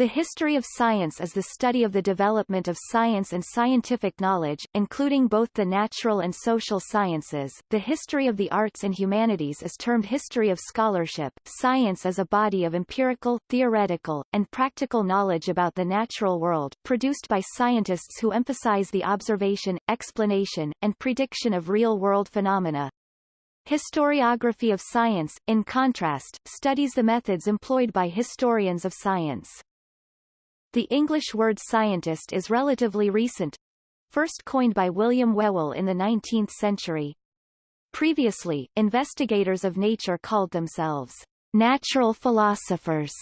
The history of science is the study of the development of science and scientific knowledge, including both the natural and social sciences. The history of the arts and humanities is termed history of scholarship. Science is a body of empirical, theoretical, and practical knowledge about the natural world, produced by scientists who emphasize the observation, explanation, and prediction of real-world phenomena. Historiography of science, in contrast, studies the methods employed by historians of science. The English word scientist is relatively recent, first coined by William Whewell in the 19th century. Previously, investigators of nature called themselves natural philosophers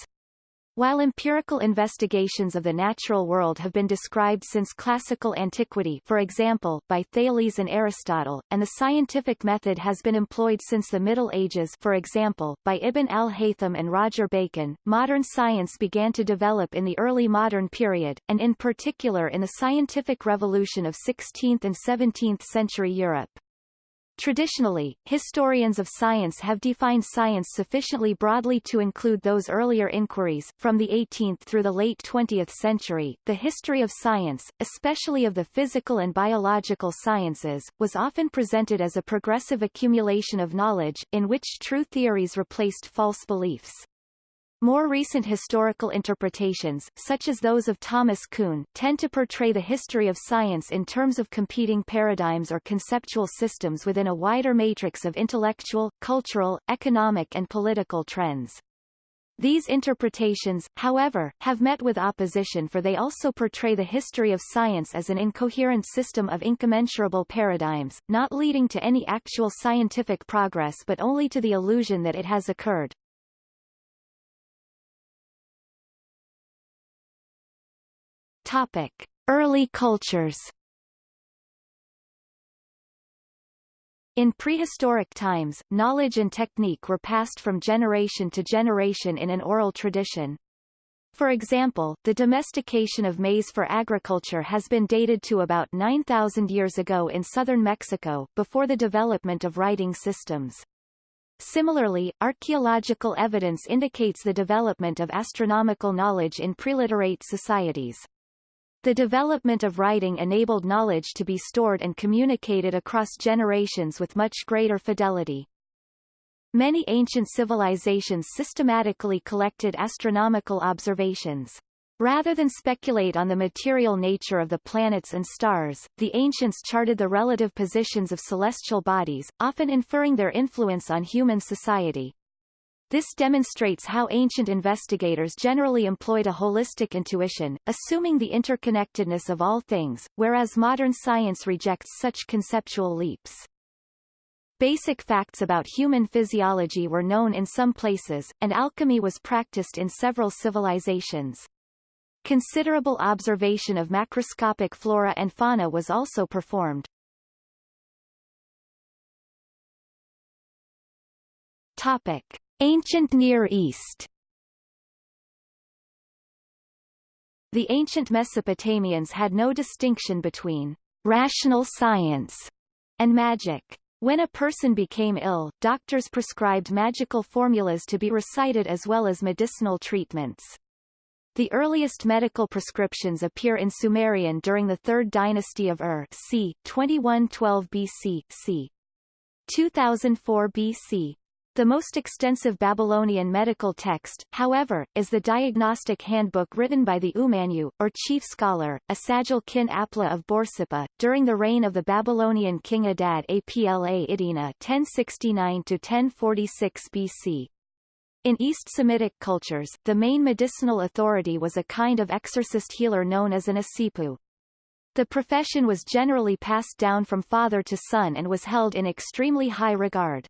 while empirical investigations of the natural world have been described since classical antiquity for example, by Thales and Aristotle, and the scientific method has been employed since the Middle Ages for example, by Ibn al-Haytham and Roger Bacon, modern science began to develop in the early modern period, and in particular in the scientific revolution of 16th and 17th century Europe. Traditionally, historians of science have defined science sufficiently broadly to include those earlier inquiries. From the 18th through the late 20th century, the history of science, especially of the physical and biological sciences, was often presented as a progressive accumulation of knowledge, in which true theories replaced false beliefs. More recent historical interpretations, such as those of Thomas Kuhn, tend to portray the history of science in terms of competing paradigms or conceptual systems within a wider matrix of intellectual, cultural, economic and political trends. These interpretations, however, have met with opposition for they also portray the history of science as an incoherent system of incommensurable paradigms, not leading to any actual scientific progress but only to the illusion that it has occurred. Topic: Early cultures. In prehistoric times, knowledge and technique were passed from generation to generation in an oral tradition. For example, the domestication of maize for agriculture has been dated to about 9,000 years ago in southern Mexico, before the development of writing systems. Similarly, archaeological evidence indicates the development of astronomical knowledge in preliterate societies. The development of writing enabled knowledge to be stored and communicated across generations with much greater fidelity. Many ancient civilizations systematically collected astronomical observations. Rather than speculate on the material nature of the planets and stars, the ancients charted the relative positions of celestial bodies, often inferring their influence on human society. This demonstrates how ancient investigators generally employed a holistic intuition, assuming the interconnectedness of all things, whereas modern science rejects such conceptual leaps. Basic facts about human physiology were known in some places, and alchemy was practiced in several civilizations. Considerable observation of macroscopic flora and fauna was also performed. Topic. Ancient Near East The ancient Mesopotamians had no distinction between rational science and magic. When a person became ill, doctors prescribed magical formulas to be recited as well as medicinal treatments. The earliest medical prescriptions appear in Sumerian during the Third Dynasty of Ur c. 2112 BC, c. 2004 BC. The most extensive Babylonian medical text, however, is the diagnostic handbook written by the Umanyu, or chief scholar, Asagil kin Apla of Borsippa, during the reign of the Babylonian king Adad Apla Idina 1069-1046 BC. In East Semitic cultures, the main medicinal authority was a kind of exorcist healer known as an asipu. The profession was generally passed down from father to son and was held in extremely high regard.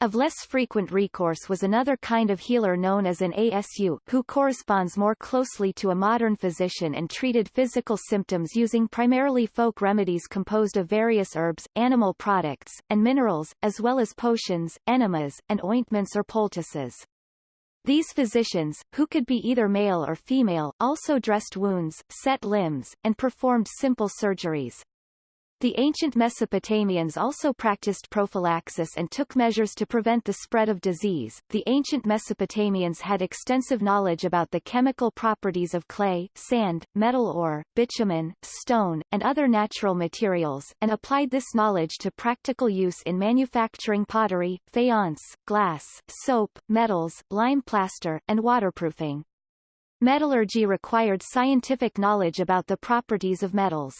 Of less frequent recourse was another kind of healer known as an ASU, who corresponds more closely to a modern physician and treated physical symptoms using primarily folk remedies composed of various herbs, animal products, and minerals, as well as potions, enemas, and ointments or poultices. These physicians, who could be either male or female, also dressed wounds, set limbs, and performed simple surgeries. The ancient Mesopotamians also practiced prophylaxis and took measures to prevent the spread of disease. The ancient Mesopotamians had extensive knowledge about the chemical properties of clay, sand, metal ore, bitumen, stone, and other natural materials, and applied this knowledge to practical use in manufacturing pottery, faience, glass, soap, metals, lime plaster, and waterproofing. Metallurgy required scientific knowledge about the properties of metals.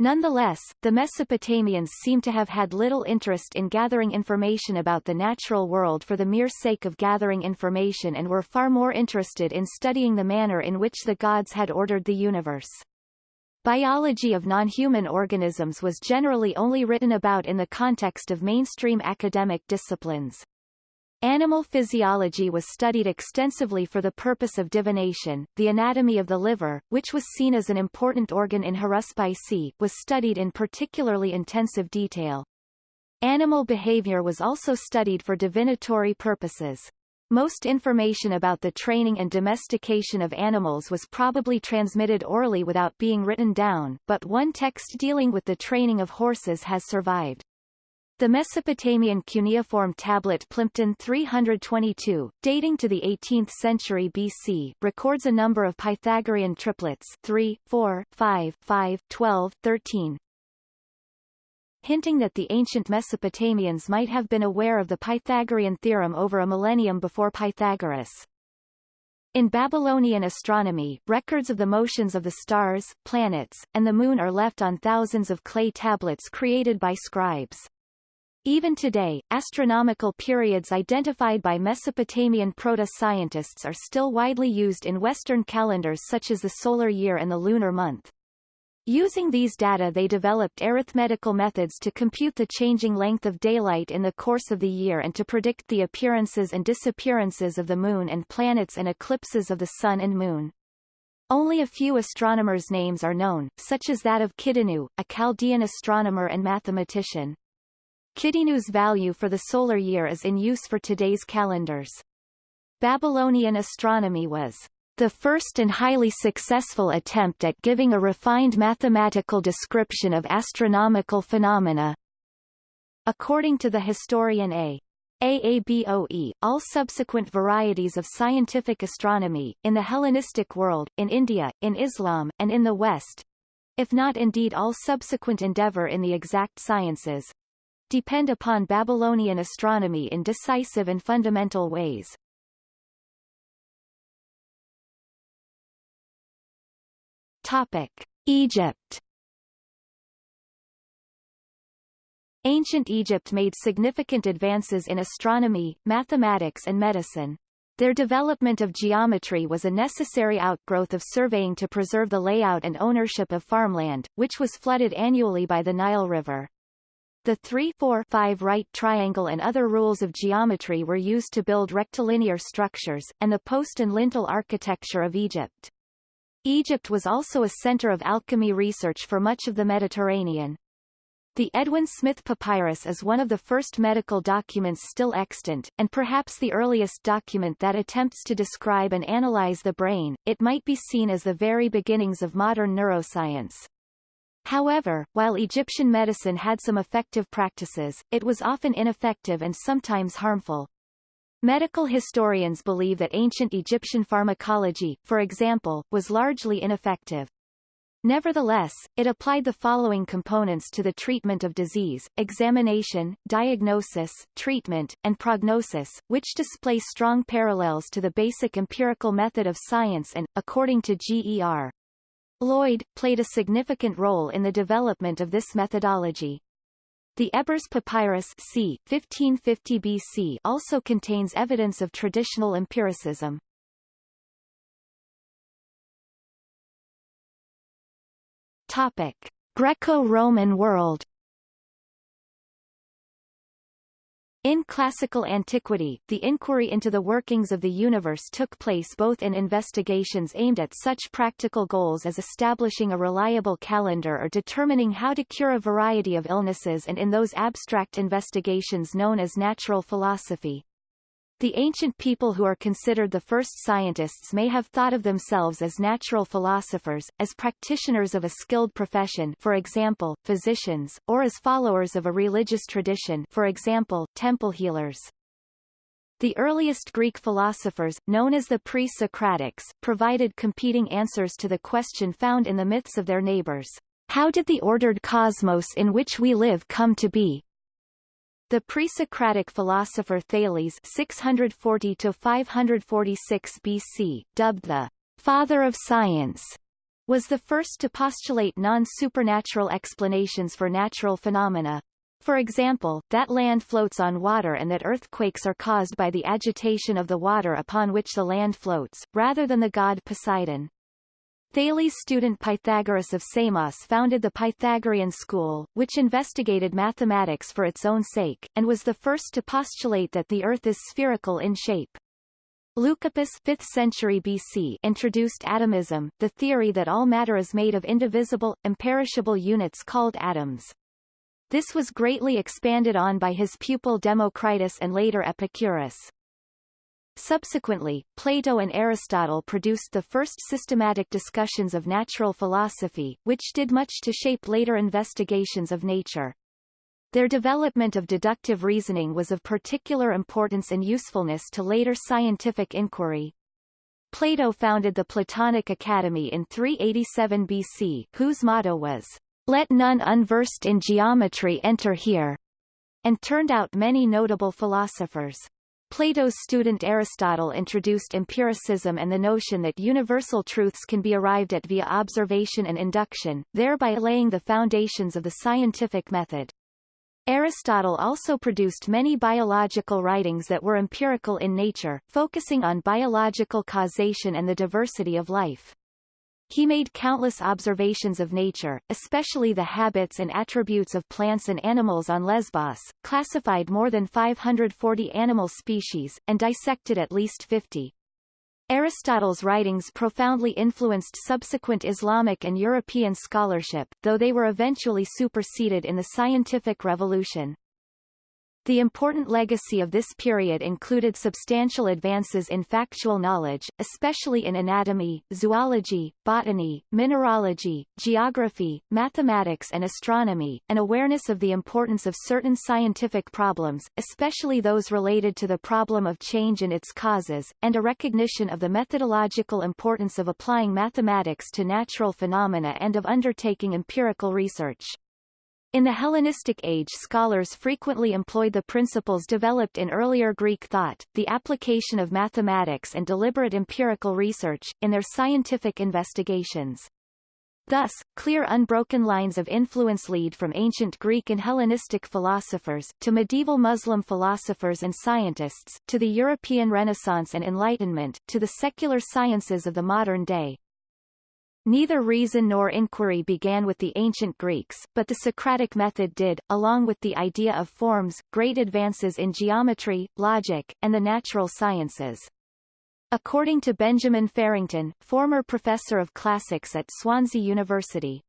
Nonetheless, the Mesopotamians seem to have had little interest in gathering information about the natural world for the mere sake of gathering information and were far more interested in studying the manner in which the gods had ordered the universe. Biology of non-human organisms was generally only written about in the context of mainstream academic disciplines. Animal physiology was studied extensively for the purpose of divination. The anatomy of the liver, which was seen as an important organ in haruspice, was studied in particularly intensive detail. Animal behavior was also studied for divinatory purposes. Most information about the training and domestication of animals was probably transmitted orally without being written down, but one text dealing with the training of horses has survived. The Mesopotamian cuneiform tablet Plimpton 322, dating to the 18th century BC, records a number of Pythagorean triplets 3, 4, 5, 5, 12, 13, hinting that the ancient Mesopotamians might have been aware of the Pythagorean theorem over a millennium before Pythagoras. In Babylonian astronomy, records of the motions of the stars, planets, and the moon are left on thousands of clay tablets created by scribes. Even today, astronomical periods identified by Mesopotamian proto-scientists are still widely used in Western calendars such as the solar year and the lunar month. Using these data they developed arithmetical methods to compute the changing length of daylight in the course of the year and to predict the appearances and disappearances of the moon and planets and eclipses of the sun and moon. Only a few astronomers' names are known, such as that of Kidinu, a Chaldean astronomer and mathematician. Kidinu's value for the solar year is in use for today's calendars. Babylonian astronomy was the first and highly successful attempt at giving a refined mathematical description of astronomical phenomena. According to the historian A. Aaboe, all subsequent varieties of scientific astronomy, in the Hellenistic world, in India, in Islam, and in the West, if not indeed all subsequent endeavor in the exact sciences, depend upon Babylonian astronomy in decisive and fundamental ways. Topic. Egypt Ancient Egypt made significant advances in astronomy, mathematics and medicine. Their development of geometry was a necessary outgrowth of surveying to preserve the layout and ownership of farmland, which was flooded annually by the Nile River. The 3-4-5 right triangle and other rules of geometry were used to build rectilinear structures, and the post and lintel architecture of Egypt. Egypt was also a center of alchemy research for much of the Mediterranean. The Edwin Smith Papyrus is one of the first medical documents still extant, and perhaps the earliest document that attempts to describe and analyze the brain. It might be seen as the very beginnings of modern neuroscience. However, while Egyptian medicine had some effective practices, it was often ineffective and sometimes harmful. Medical historians believe that ancient Egyptian pharmacology, for example, was largely ineffective. Nevertheless, it applied the following components to the treatment of disease, examination, diagnosis, treatment, and prognosis, which display strong parallels to the basic empirical method of science and, according to G.E.R. Lloyd, played a significant role in the development of this methodology. The Ebers Papyrus c. 1550 BC also contains evidence of traditional empiricism. Topic: Greco-Roman world In classical antiquity, the inquiry into the workings of the universe took place both in investigations aimed at such practical goals as establishing a reliable calendar or determining how to cure a variety of illnesses and in those abstract investigations known as natural philosophy. The ancient people who are considered the first scientists may have thought of themselves as natural philosophers, as practitioners of a skilled profession for example, physicians, or as followers of a religious tradition for example, temple healers. The earliest Greek philosophers, known as the pre-Socratics, provided competing answers to the question found in the myths of their neighbors. How did the ordered cosmos in which we live come to be? The pre-Socratic philosopher Thales 640-546 BC, dubbed the father of science, was the first to postulate non-supernatural explanations for natural phenomena. For example, that land floats on water and that earthquakes are caused by the agitation of the water upon which the land floats, rather than the god Poseidon. Thales' student Pythagoras of Samos founded the Pythagorean school, which investigated mathematics for its own sake, and was the first to postulate that the Earth is spherical in shape. Leucippus 5th century BC introduced atomism, the theory that all matter is made of indivisible, imperishable units called atoms. This was greatly expanded on by his pupil Democritus and later Epicurus. Subsequently, Plato and Aristotle produced the first systematic discussions of natural philosophy, which did much to shape later investigations of nature. Their development of deductive reasoning was of particular importance and usefulness to later scientific inquiry. Plato founded the Platonic Academy in 387 BC, whose motto was, Let none unversed in geometry enter here, and turned out many notable philosophers. Plato's student Aristotle introduced empiricism and the notion that universal truths can be arrived at via observation and induction, thereby laying the foundations of the scientific method. Aristotle also produced many biological writings that were empirical in nature, focusing on biological causation and the diversity of life. He made countless observations of nature, especially the habits and attributes of plants and animals on Lesbos, classified more than 540 animal species, and dissected at least 50. Aristotle's writings profoundly influenced subsequent Islamic and European scholarship, though they were eventually superseded in the scientific revolution. The important legacy of this period included substantial advances in factual knowledge, especially in anatomy, zoology, botany, mineralogy, geography, mathematics and astronomy, an awareness of the importance of certain scientific problems, especially those related to the problem of change and its causes, and a recognition of the methodological importance of applying mathematics to natural phenomena and of undertaking empirical research. In the Hellenistic age scholars frequently employed the principles developed in earlier Greek thought, the application of mathematics and deliberate empirical research, in their scientific investigations. Thus, clear unbroken lines of influence lead from ancient Greek and Hellenistic philosophers, to medieval Muslim philosophers and scientists, to the European Renaissance and Enlightenment, to the secular sciences of the modern day. Neither reason nor inquiry began with the ancient Greeks, but the Socratic method did, along with the idea of forms, great advances in geometry, logic, and the natural sciences. According to Benjamin Farrington, former professor of classics at Swansea University,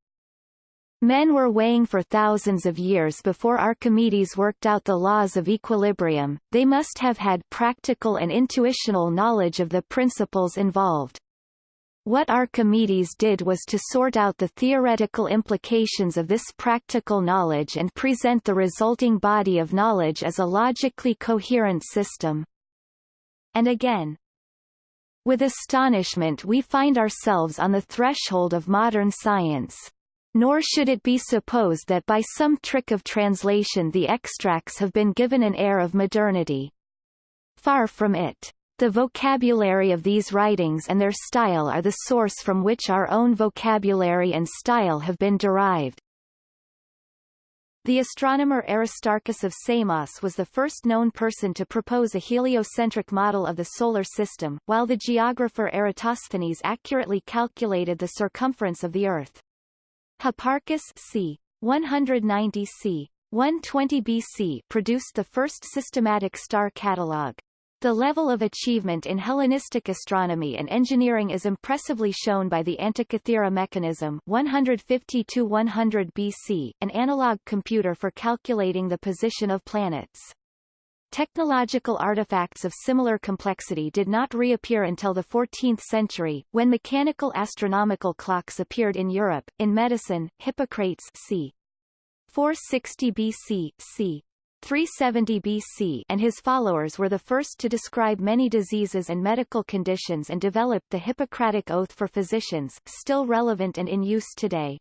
Men were weighing for thousands of years before Archimedes worked out the laws of equilibrium, they must have had practical and intuitional knowledge of the principles involved. What Archimedes did was to sort out the theoretical implications of this practical knowledge and present the resulting body of knowledge as a logically coherent system. And again, with astonishment we find ourselves on the threshold of modern science. Nor should it be supposed that by some trick of translation the extracts have been given an air of modernity. Far from it. The vocabulary of these writings and their style are the source from which our own vocabulary and style have been derived. The astronomer Aristarchus of Samos was the first known person to propose a heliocentric model of the Solar System, while the geographer Eratosthenes accurately calculated the circumference of the Earth. Hipparchus c. 190 c. 120 BC produced the first systematic star catalogue. The level of achievement in Hellenistic astronomy and engineering is impressively shown by the Antikythera mechanism 150-100 BC, an analog computer for calculating the position of planets. Technological artifacts of similar complexity did not reappear until the 14th century, when mechanical astronomical clocks appeared in Europe. In medicine, Hippocrates c. 460 BC, c. 370 BC and his followers were the first to describe many diseases and medical conditions and developed the Hippocratic Oath for physicians, still relevant and in use today.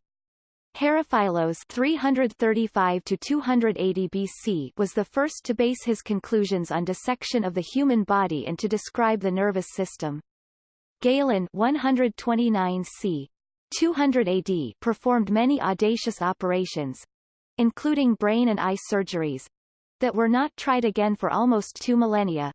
Herophilos 335 to 280 BC was the first to base his conclusions on dissection of the human body and to describe the nervous system. Galen 129 c. 200 AD performed many audacious operations, including brain and eye surgeries, that were not tried again for almost two millennia,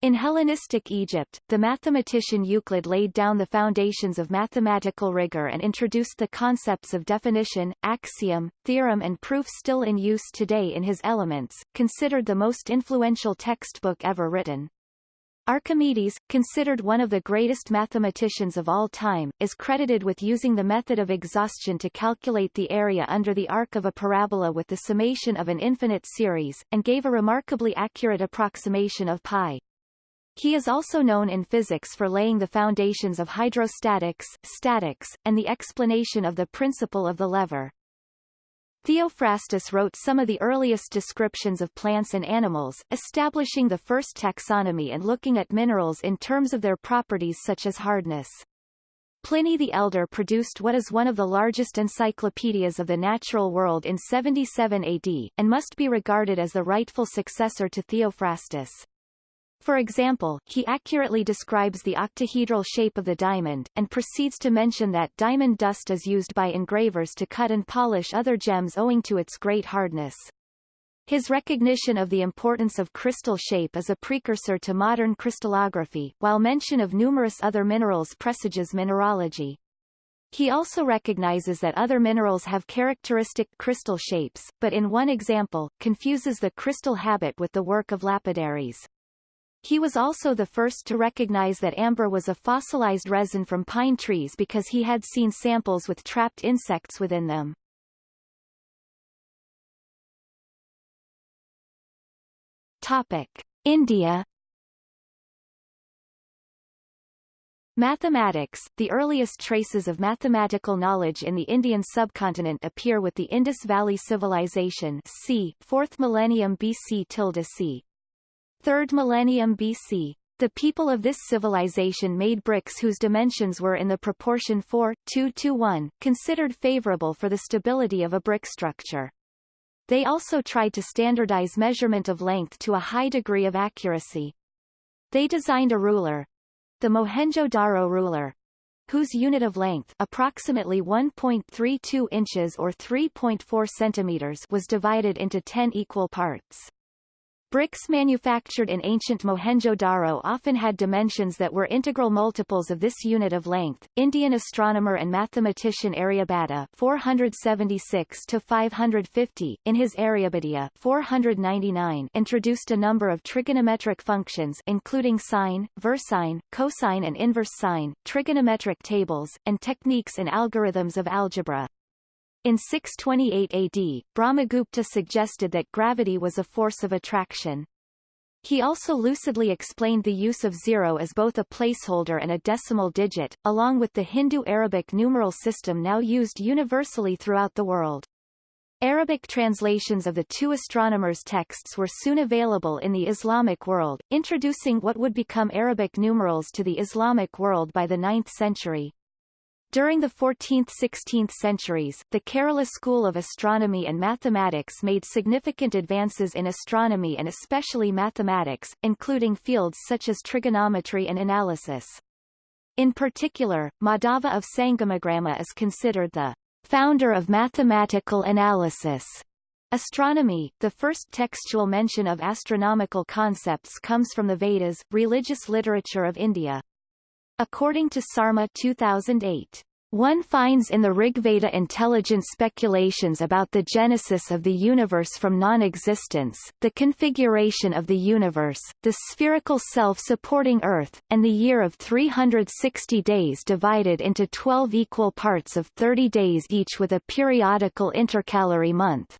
in Hellenistic Egypt, the mathematician Euclid laid down the foundations of mathematical rigor and introduced the concepts of definition, axiom, theorem and proof still in use today in his Elements, considered the most influential textbook ever written. Archimedes, considered one of the greatest mathematicians of all time, is credited with using the method of exhaustion to calculate the area under the arc of a parabola with the summation of an infinite series, and gave a remarkably accurate approximation of pi. He is also known in physics for laying the foundations of hydrostatics, statics, and the explanation of the principle of the lever. Theophrastus wrote some of the earliest descriptions of plants and animals, establishing the first taxonomy and looking at minerals in terms of their properties such as hardness. Pliny the Elder produced what is one of the largest encyclopedias of the natural world in 77 AD, and must be regarded as the rightful successor to Theophrastus. For example, he accurately describes the octahedral shape of the diamond, and proceeds to mention that diamond dust is used by engravers to cut and polish other gems owing to its great hardness. His recognition of the importance of crystal shape is a precursor to modern crystallography, while mention of numerous other minerals presages mineralogy. He also recognizes that other minerals have characteristic crystal shapes, but in one example, confuses the crystal habit with the work of lapidaries. He was also the first to recognize that amber was a fossilized resin from pine trees because he had seen samples with trapped insects within them. Topic. India Mathematics The earliest traces of mathematical knowledge in the Indian subcontinent appear with the Indus Valley Civilization c. 4th millennium BC c. 3rd millennium BC. The people of this civilization made bricks whose dimensions were in the proportion 4, 2 to 1, considered favorable for the stability of a brick structure. They also tried to standardize measurement of length to a high degree of accuracy. They designed a ruler, the Mohenjo-Daro ruler, whose unit of length approximately 1.32 inches or 3.4 centimeters was divided into 10 equal parts. Bricks manufactured in ancient Mohenjo-Daro often had dimensions that were integral multiples of this unit of length. Indian astronomer and mathematician Aryabhata 476 to 550 in his Aryabhatiya 499 introduced a number of trigonometric functions including sine, versine, cosine and inverse sine, trigonometric tables, and techniques and algorithms of algebra. In 628 AD, Brahmagupta suggested that gravity was a force of attraction. He also lucidly explained the use of zero as both a placeholder and a decimal digit, along with the Hindu-Arabic numeral system now used universally throughout the world. Arabic translations of the two astronomers' texts were soon available in the Islamic world, introducing what would become Arabic numerals to the Islamic world by the 9th century. During the 14th–16th centuries, the Kerala School of Astronomy and Mathematics made significant advances in astronomy and especially mathematics, including fields such as trigonometry and analysis. In particular, Madhava of Sangamagrama is considered the founder of mathematical analysis. Astronomy, the first textual mention of astronomical concepts comes from the Vedas, religious literature of India. According to Sarma 2008, one finds in the Rigveda intelligent speculations about the genesis of the universe from non-existence, the configuration of the universe, the spherical self-supporting Earth, and the year of 360 days divided into 12 equal parts of 30 days each with a periodical intercalary month.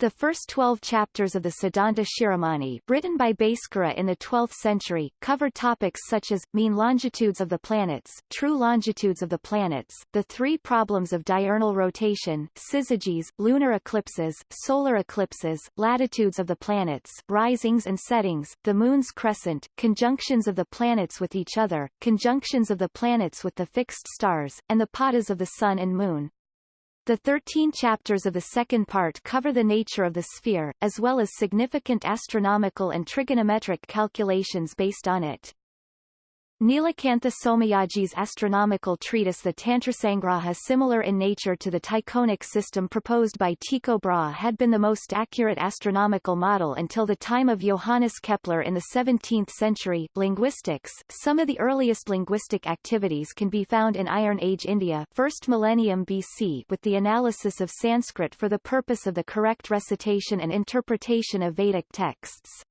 The first twelve chapters of the Siddhanta Shiromani, written by Bhaskara in the 12th century, cover topics such as, mean longitudes of the planets, true longitudes of the planets, the three problems of diurnal rotation, syzygies, lunar eclipses, solar eclipses, latitudes of the planets, risings and settings, the moon's crescent, conjunctions of the planets with each other, conjunctions of the planets with the fixed stars, and the padas of the sun and moon. The 13 chapters of the second part cover the nature of the sphere, as well as significant astronomical and trigonometric calculations based on it. Nilakantha Somayaji's astronomical treatise The Tantrasangraha similar in nature to the Tychonic system proposed by Tycho Brahe had been the most accurate astronomical model until the time of Johannes Kepler in the 17th century. Linguistics Some of the earliest linguistic activities can be found in Iron Age India 1st millennium BC with the analysis of Sanskrit for the purpose of the correct recitation and interpretation of Vedic texts.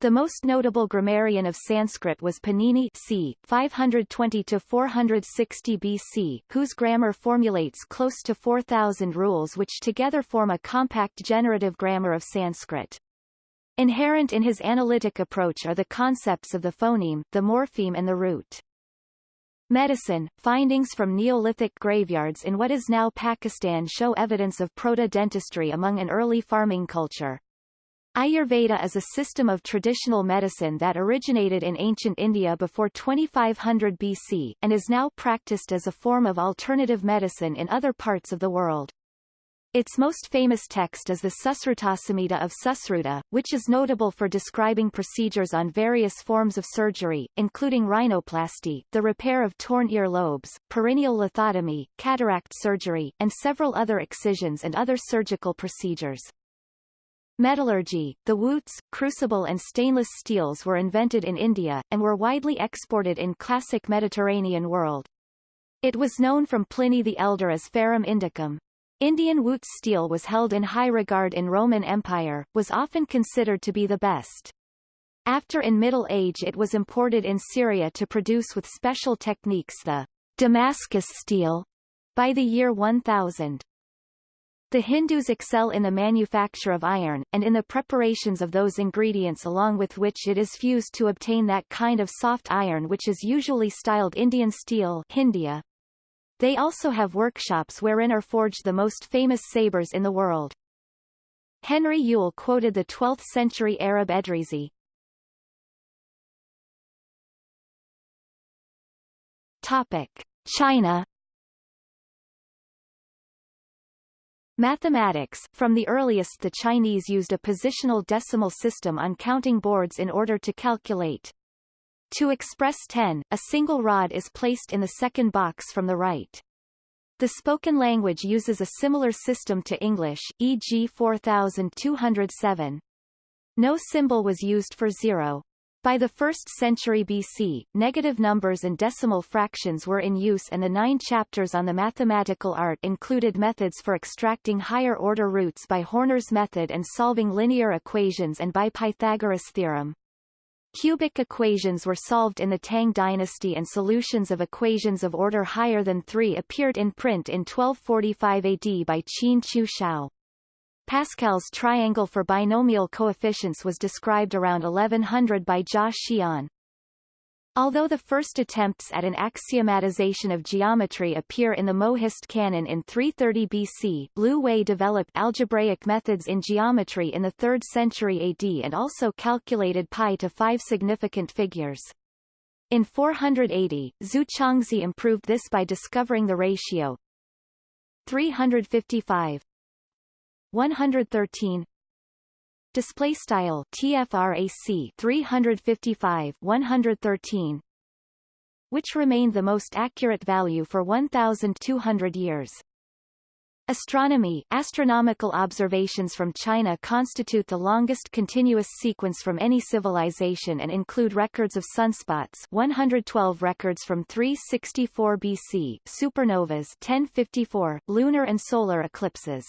The most notable grammarian of Sanskrit was Panini c. 520-460 BC, whose grammar formulates close to 4,000 rules which together form a compact generative grammar of Sanskrit. Inherent in his analytic approach are the concepts of the phoneme, the morpheme and the root. Medicine, findings from Neolithic graveyards in what is now Pakistan show evidence of proto-dentistry among an early farming culture. Ayurveda is a system of traditional medicine that originated in ancient India before 2500 BC, and is now practiced as a form of alternative medicine in other parts of the world. Its most famous text is the Susrutasamhita of Susruta, which is notable for describing procedures on various forms of surgery, including rhinoplasty, the repair of torn ear lobes, perineal lithotomy, cataract surgery, and several other excisions and other surgical procedures. Metallurgy, the wootz, crucible and stainless steels were invented in India, and were widely exported in classic Mediterranean world. It was known from Pliny the Elder as Ferrum Indicum. Indian wootz steel was held in high regard in Roman Empire, was often considered to be the best. After in Middle Age it was imported in Syria to produce with special techniques the Damascus steel by the year 1000. The Hindus excel in the manufacture of iron, and in the preparations of those ingredients along with which it is fused to obtain that kind of soft iron which is usually styled Indian steel Hindia. They also have workshops wherein are forged the most famous sabres in the world. Henry Yule quoted the 12th-century Arab Edrizi. Topic. China Mathematics From the earliest the Chinese used a positional decimal system on counting boards in order to calculate. To express 10, a single rod is placed in the second box from the right. The spoken language uses a similar system to English, e.g. 4207. No symbol was used for zero. By the 1st century BC, negative numbers and decimal fractions were in use and the nine chapters on the mathematical art included methods for extracting higher-order roots by Horner's method and solving linear equations and by Pythagoras' theorem. Cubic equations were solved in the Tang dynasty and solutions of equations of order higher than 3 appeared in print in 1245 AD by Qin Jiushao. Pascal's triangle for binomial coefficients was described around 1100 by Jia Xian. Although the first attempts at an axiomatization of geometry appear in the Mohist canon in 330 BC, Liu Hui developed algebraic methods in geometry in the 3rd century AD and also calculated pi to five significant figures. In 480, Zhu Chongzhi improved this by discovering the ratio 355 113 display style tfrac 355 113 which remained the most accurate value for 1200 years. Astronomy Astronomical observations from China constitute the longest continuous sequence from any civilization and include records of sunspots 112 records from 364 BC, supernovas 1054, lunar and solar eclipses.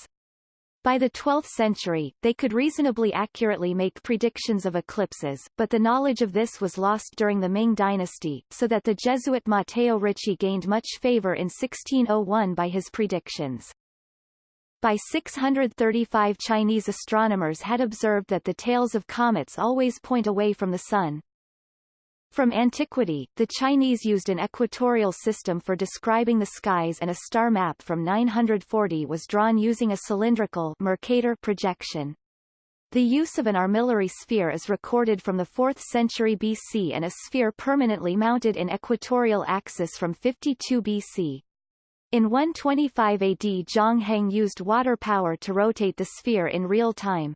By the 12th century, they could reasonably accurately make predictions of eclipses, but the knowledge of this was lost during the Ming dynasty, so that the Jesuit Matteo Ricci gained much favor in 1601 by his predictions. By 635 Chinese astronomers had observed that the tails of comets always point away from the Sun. From antiquity, the Chinese used an equatorial system for describing the skies and a star map from 940 was drawn using a cylindrical Mercator projection. The use of an armillary sphere is recorded from the 4th century BC and a sphere permanently mounted in equatorial axis from 52 BC. In 125 AD Zhang Heng used water power to rotate the sphere in real time.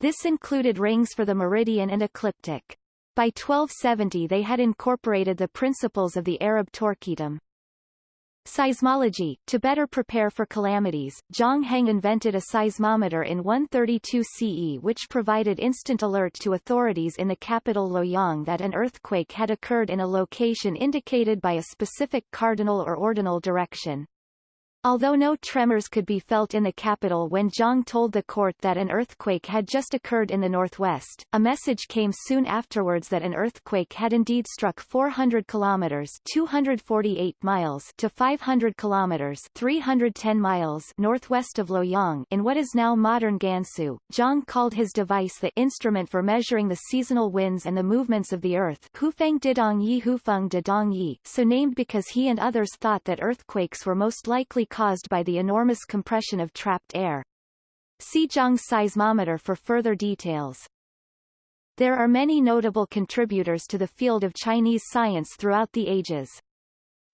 This included rings for the meridian and ecliptic. By 1270 they had incorporated the principles of the Arab torquetum. Seismology To better prepare for calamities, Zhang Heng invented a seismometer in 132 CE which provided instant alert to authorities in the capital Luoyang that an earthquake had occurred in a location indicated by a specific cardinal or ordinal direction. Although no tremors could be felt in the capital when Zhang told the court that an earthquake had just occurred in the northwest, a message came soon afterwards that an earthquake had indeed struck 400 kilometers 248 miles to 500 kilometers 310 miles northwest of Luoyang in what is now modern Gansu. Zhang called his device the instrument for measuring the seasonal winds and the movements of the earth Houfeng Didong Yi Houfeng Didong Yi, so named because he and others thought that earthquakes were most likely caused by the enormous compression of trapped air. See Zhang's seismometer for further details. There are many notable contributors to the field of Chinese science throughout the ages.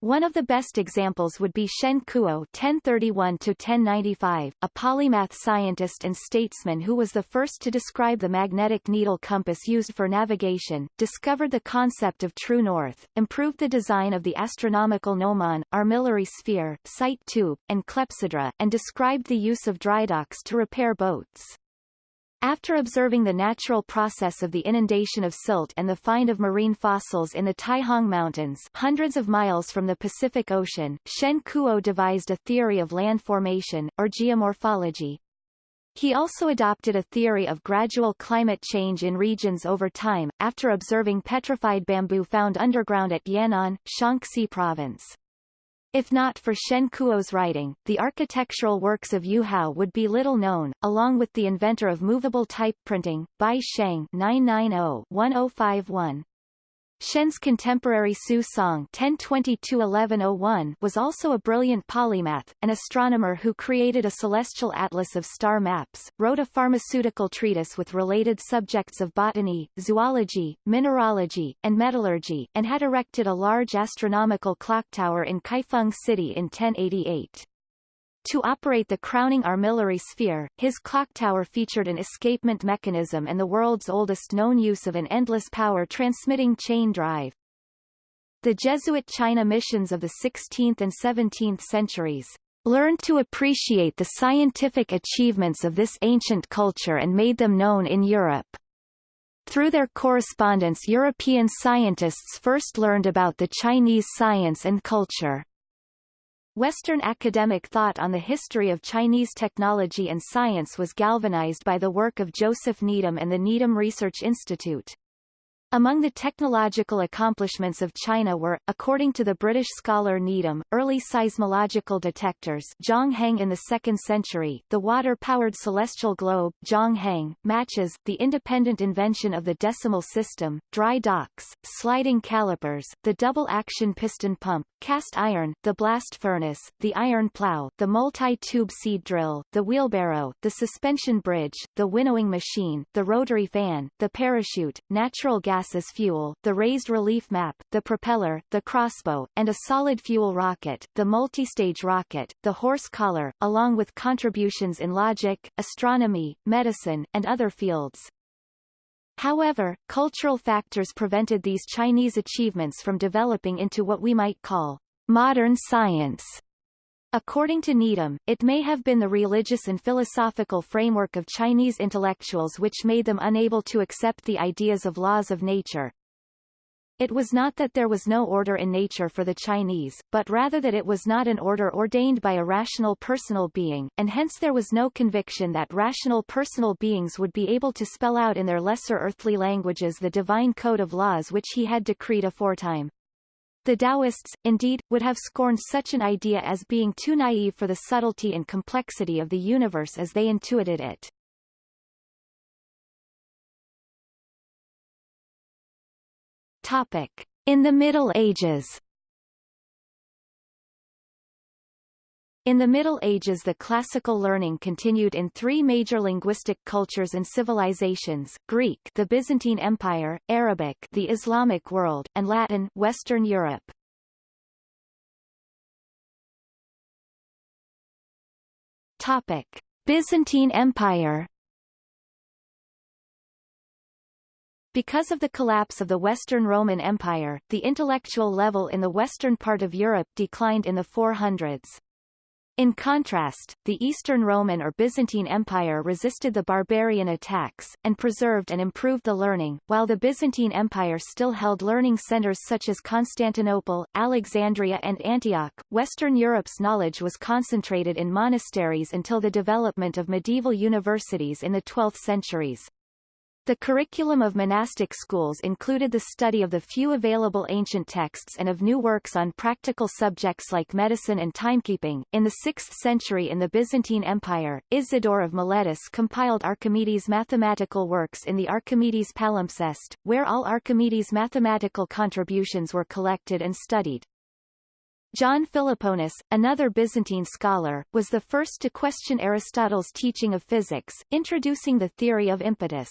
One of the best examples would be Shen Kuo (1031–1095), a polymath scientist and statesman who was the first to describe the magnetic needle compass used for navigation, discovered the concept of true north, improved the design of the astronomical gnomon, armillary sphere, sight tube, and clepsydra, and described the use of drydocks to repair boats. After observing the natural process of the inundation of silt and the find of marine fossils in the Taihang Mountains hundreds of miles from the Pacific Ocean, Shen Kuo devised a theory of land formation, or geomorphology. He also adopted a theory of gradual climate change in regions over time, after observing petrified bamboo found underground at Yan'an, Shaanxi Province. If not for Shen Kuo's writing, the architectural works of Yu Hao would be little known, along with the inventor of movable type printing, Bi Sheng 990-1051. Shen's contemporary Su Song (1022–1101) was also a brilliant polymath, an astronomer who created a celestial atlas of star maps, wrote a pharmaceutical treatise with related subjects of botany, zoology, mineralogy, and metallurgy, and had erected a large astronomical clock tower in Kaifeng City in 1088. To operate the crowning armillary sphere, his clock tower featured an escapement mechanism and the world's oldest known use of an endless power transmitting chain drive. The Jesuit China missions of the 16th and 17th centuries learned to appreciate the scientific achievements of this ancient culture and made them known in Europe. Through their correspondence European scientists first learned about the Chinese science and culture. Western academic thought on the history of Chinese technology and science was galvanized by the work of Joseph Needham and the Needham Research Institute. Among the technological accomplishments of China were, according to the British scholar Needham, early seismological detectors Zhang Heng in the 2nd century, the water-powered celestial globe Zhang Heng, matches, the independent invention of the decimal system, dry docks, sliding calipers, the double-action piston pump, cast iron, the blast furnace, the iron plow, the multi-tube seed drill, the wheelbarrow, the suspension bridge, the winnowing machine, the rotary fan, the parachute, natural gas gas as fuel, the raised relief map, the propeller, the crossbow, and a solid fuel rocket, the multistage rocket, the horse collar, along with contributions in logic, astronomy, medicine, and other fields. However, cultural factors prevented these Chinese achievements from developing into what we might call modern science. According to Needham, it may have been the religious and philosophical framework of Chinese intellectuals which made them unable to accept the ideas of laws of nature. It was not that there was no order in nature for the Chinese, but rather that it was not an order ordained by a rational personal being, and hence there was no conviction that rational personal beings would be able to spell out in their lesser earthly languages the divine code of laws which he had decreed aforetime. The Taoists, indeed, would have scorned such an idea as being too naive for the subtlety and complexity of the universe as they intuited it. Topic. In the Middle Ages In the Middle Ages the classical learning continued in three major linguistic cultures and civilizations, Greek the Byzantine Empire, Arabic the Islamic world, and Latin Western Europe. Topic. Byzantine Empire Because of the collapse of the Western Roman Empire, the intellectual level in the western part of Europe declined in the 400s. In contrast, the Eastern Roman or Byzantine Empire resisted the barbarian attacks, and preserved and improved the learning, while the Byzantine Empire still held learning centers such as Constantinople, Alexandria and Antioch. Western Europe's knowledge was concentrated in monasteries until the development of medieval universities in the 12th centuries. The curriculum of monastic schools included the study of the few available ancient texts and of new works on practical subjects like medicine and timekeeping. In the 6th century in the Byzantine Empire, Isidore of Miletus compiled Archimedes' mathematical works in the Archimedes palimpsest, where all Archimedes' mathematical contributions were collected and studied. John Philoponus, another Byzantine scholar, was the first to question Aristotle's teaching of physics, introducing the theory of impetus.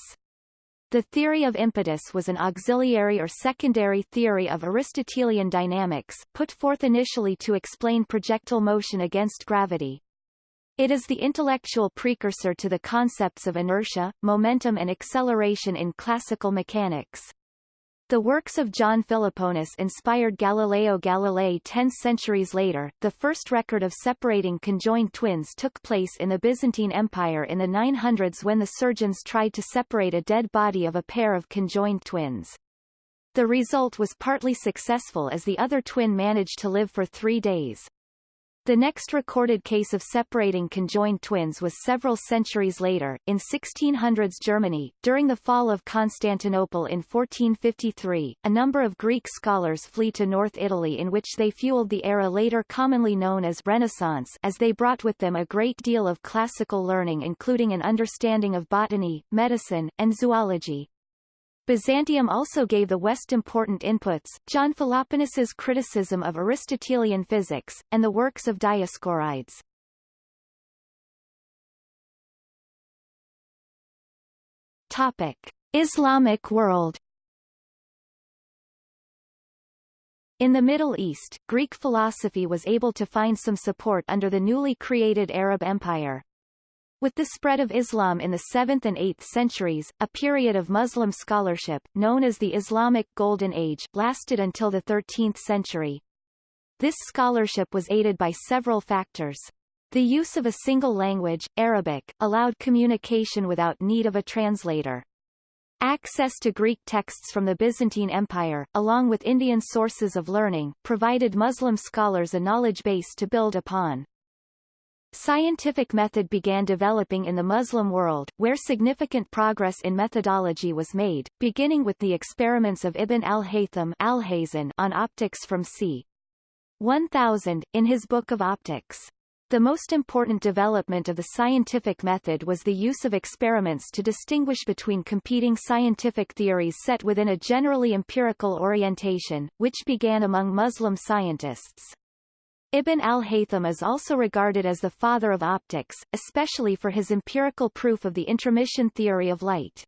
The theory of impetus was an auxiliary or secondary theory of Aristotelian dynamics, put forth initially to explain projectile motion against gravity. It is the intellectual precursor to the concepts of inertia, momentum and acceleration in classical mechanics. The works of John Philoponus inspired Galileo Galilei ten centuries later. The first record of separating conjoined twins took place in the Byzantine Empire in the 900s when the surgeons tried to separate a dead body of a pair of conjoined twins. The result was partly successful as the other twin managed to live for three days. The next recorded case of separating conjoined twins was several centuries later, in 1600s Germany. During the fall of Constantinople in 1453, a number of Greek scholars flee to North Italy in which they fueled the era later commonly known as Renaissance as they brought with them a great deal of classical learning including an understanding of botany, medicine, and zoology. Byzantium also gave the West important inputs, John Philoponus's criticism of Aristotelian physics, and the works of Dioscorides. Topic. Islamic world In the Middle East, Greek philosophy was able to find some support under the newly created Arab Empire. With the spread of Islam in the 7th and 8th centuries, a period of Muslim scholarship, known as the Islamic Golden Age, lasted until the 13th century. This scholarship was aided by several factors. The use of a single language, Arabic, allowed communication without need of a translator. Access to Greek texts from the Byzantine Empire, along with Indian sources of learning, provided Muslim scholars a knowledge base to build upon. Scientific method began developing in the Muslim world, where significant progress in methodology was made, beginning with the experiments of Ibn al-Haytham on optics from c. 1000, in his Book of Optics. The most important development of the scientific method was the use of experiments to distinguish between competing scientific theories set within a generally empirical orientation, which began among Muslim scientists. Ibn al-Haytham is also regarded as the father of optics, especially for his empirical proof of the intromission theory of light.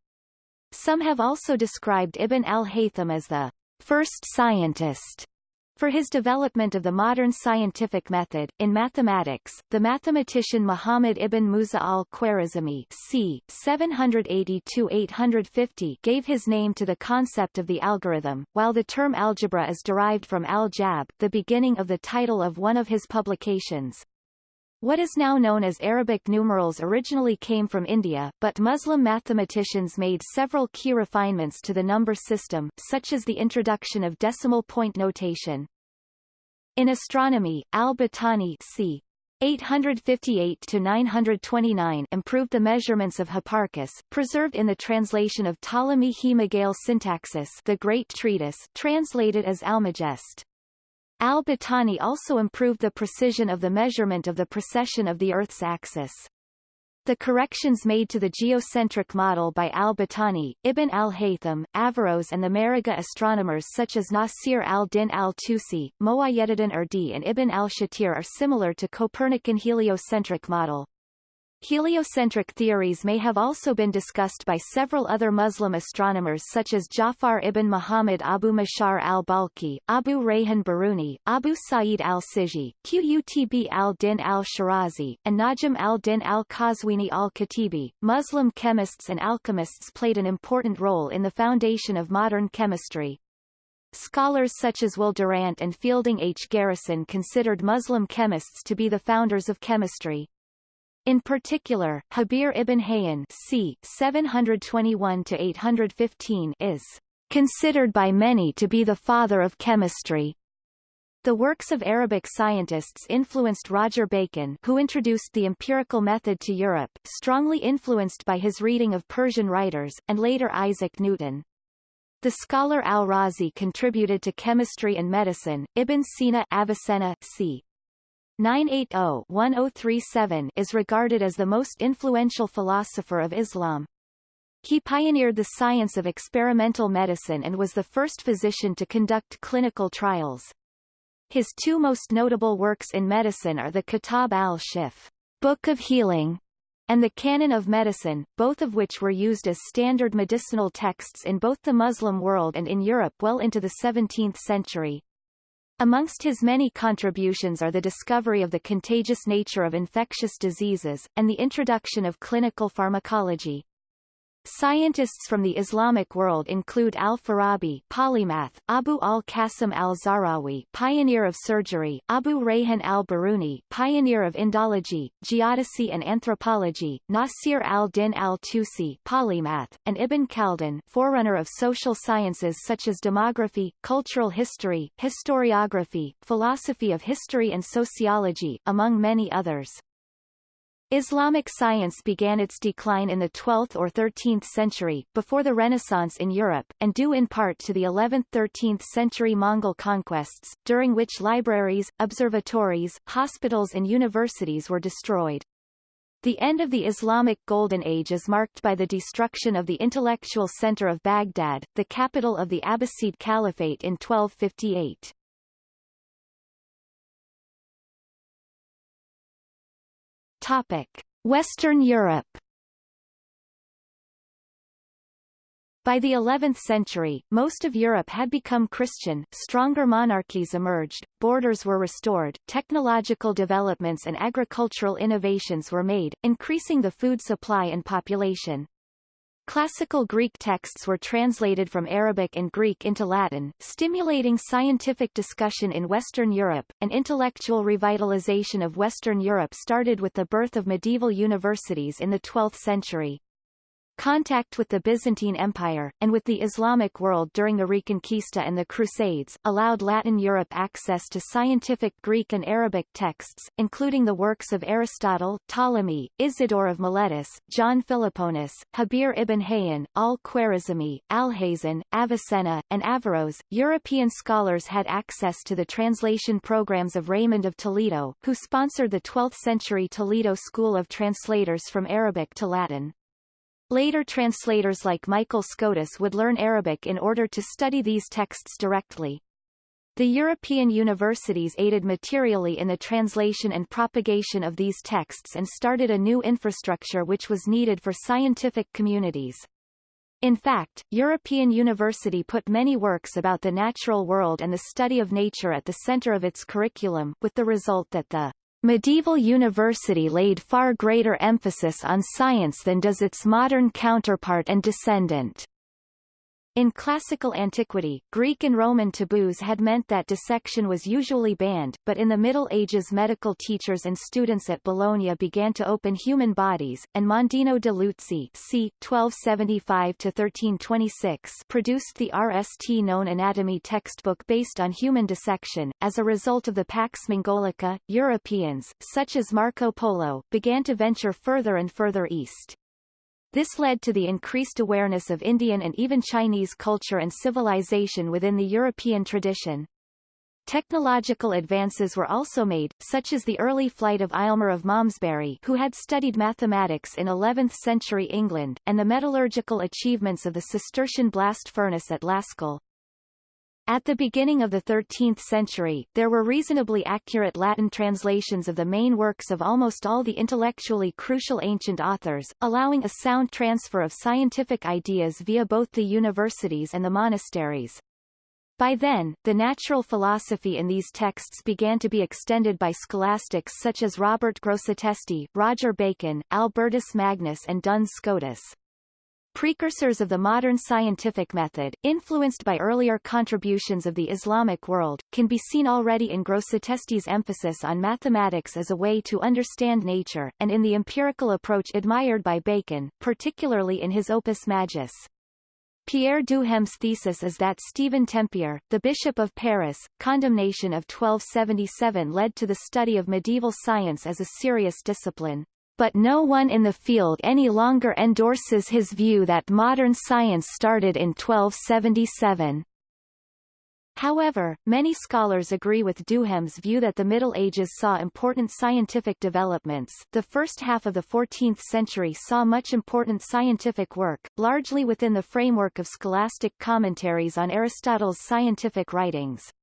Some have also described Ibn al-Haytham as the first scientist for his development of the modern scientific method, in mathematics, the mathematician Muhammad ibn Musa al-Khwarizmi c. 780-850 gave his name to the concept of the algorithm, while the term algebra is derived from al-Jabr, the beginning of the title of one of his publications. What is now known as Arabic numerals originally came from India, but Muslim mathematicians made several key refinements to the number system, such as the introduction of decimal point notation. In astronomy, al-Battani c. 858-929 improved the measurements of Hipparchus, preserved in the translation of Ptolemy He Megale Syntaxis the Great Treatise translated as Almagest. Al-Battani also improved the precision of the measurement of the precession of the Earth's axis. The corrections made to the geocentric model by al-Battani, Ibn al-Haytham, Averroes and the Maragha astronomers such as Nasir al-Din al-Tusi, Moayyeddin Urdi and Ibn al-Shatir are similar to Copernican heliocentric model. Heliocentric theories may have also been discussed by several other Muslim astronomers such as Jafar ibn Muhammad Abu Mashar al-Balkhi, Abu Rayhan Biruni, Abu Sa'id al-Siji, Qutb al-Din al-Shirazi, and Najm al-Din al-Qazwini al-Katibi. Muslim chemists and alchemists played an important role in the foundation of modern chemistry. Scholars such as Will Durant and Fielding H. Garrison considered Muslim chemists to be the founders of chemistry. In particular, Jabir ibn Hayyan c. 721-815 is considered by many to be the father of chemistry. The works of Arabic scientists influenced Roger Bacon who introduced the empirical method to Europe, strongly influenced by his reading of Persian writers, and later Isaac Newton. The scholar Al-Razi contributed to chemistry and medicine. Ibn Sina Avicenna c. 980-1037 is regarded as the most influential philosopher of Islam. He pioneered the science of experimental medicine and was the first physician to conduct clinical trials. His two most notable works in medicine are the Kitab al-Shifa, Book of Healing, and the Canon of Medicine, both of which were used as standard medicinal texts in both the Muslim world and in Europe well into the 17th century. Amongst his many contributions are the discovery of the contagious nature of infectious diseases, and the introduction of clinical pharmacology. Scientists from the Islamic world include Al-Farabi polymath, Abu al-Qasim al-Zahrawi, pioneer of surgery, Abu Rayhan al-Biruni pioneer of Indology, geodesy and anthropology, Nasir al-Din al-Tusi polymath, and Ibn Khaldun forerunner of social sciences such as demography, cultural history, historiography, philosophy of history and sociology, among many others. Islamic science began its decline in the 12th or 13th century, before the Renaissance in Europe, and due in part to the 11th–13th century Mongol conquests, during which libraries, observatories, hospitals and universities were destroyed. The end of the Islamic Golden Age is marked by the destruction of the intellectual center of Baghdad, the capital of the Abbasid Caliphate in 1258. Topic: Western Europe. By the 11th century, most of Europe had become Christian, stronger monarchies emerged, borders were restored, technological developments and agricultural innovations were made, increasing the food supply and population. Classical Greek texts were translated from Arabic and Greek into Latin, stimulating scientific discussion in Western Europe. An intellectual revitalization of Western Europe started with the birth of medieval universities in the 12th century. Contact with the Byzantine Empire, and with the Islamic world during the Reconquista and the Crusades, allowed Latin Europe access to scientific Greek and Arabic texts, including the works of Aristotle, Ptolemy, Isidore of Miletus, John Philoponus, Jabir ibn Hayyan, al-Khwarizmi, Alhazen, Avicenna, and Averroes. European scholars had access to the translation programs of Raymond of Toledo, who sponsored the 12th-century Toledo School of Translators from Arabic to Latin. Later translators like Michael Scotus would learn Arabic in order to study these texts directly. The European universities aided materially in the translation and propagation of these texts and started a new infrastructure which was needed for scientific communities. In fact, European University put many works about the natural world and the study of nature at the center of its curriculum, with the result that the Medieval university laid far greater emphasis on science than does its modern counterpart and descendant. In classical antiquity, Greek and Roman taboos had meant that dissection was usually banned, but in the Middle Ages medical teachers and students at Bologna began to open human bodies, and Mondino de Luzzi c. 1275-1326 produced the RST known anatomy textbook based on human dissection. As a result of the Pax Mongolica, Europeans, such as Marco Polo, began to venture further and further east. This led to the increased awareness of Indian and even Chinese culture and civilization within the European tradition. Technological advances were also made, such as the early flight of Aylmer of Malmesbury who had studied mathematics in 11th-century England, and the metallurgical achievements of the Cistercian blast furnace at Laskill. At the beginning of the 13th century, there were reasonably accurate Latin translations of the main works of almost all the intellectually crucial ancient authors, allowing a sound transfer of scientific ideas via both the universities and the monasteries. By then, the natural philosophy in these texts began to be extended by scholastics such as Robert Grosseteste, Roger Bacon, Albertus Magnus and Duns Scotus. Precursors of the modern scientific method, influenced by earlier contributions of the Islamic world, can be seen already in Grosseteste's emphasis on mathematics as a way to understand nature, and in the empirical approach admired by Bacon, particularly in his Opus Majus. Pierre Duhem's thesis is that Stephen Tempier, the Bishop of Paris, condemnation of 1277 led to the study of medieval science as a serious discipline but no one in the field any longer endorses his view that modern science started in 1277. However, many scholars agree with Duhem's view that the Middle Ages saw important scientific developments. The first half of the 14th century saw much important scientific work, largely within the framework of scholastic commentaries on Aristotle's scientific writings.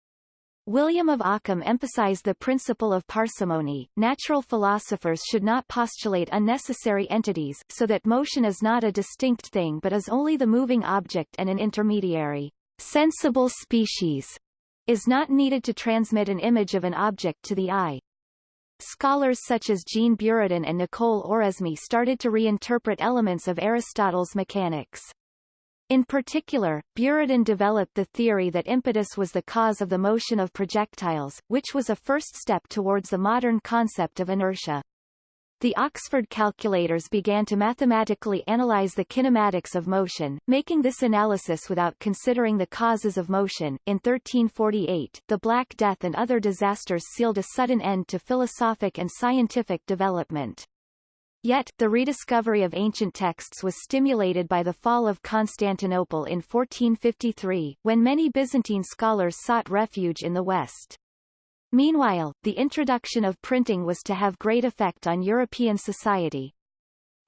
William of Ockham emphasized the principle of parsimony. Natural philosophers should not postulate unnecessary entities, so that motion is not a distinct thing but is only the moving object and an intermediary, sensible species, is not needed to transmit an image of an object to the eye. Scholars such as Jean Buridan and Nicole Oresme started to reinterpret elements of Aristotle's mechanics. In particular, Buridan developed the theory that impetus was the cause of the motion of projectiles, which was a first step towards the modern concept of inertia. The Oxford calculators began to mathematically analyze the kinematics of motion, making this analysis without considering the causes of motion. In 1348, the Black Death and other disasters sealed a sudden end to philosophic and scientific development. Yet, the rediscovery of ancient texts was stimulated by the fall of Constantinople in 1453, when many Byzantine scholars sought refuge in the West. Meanwhile, the introduction of printing was to have great effect on European society.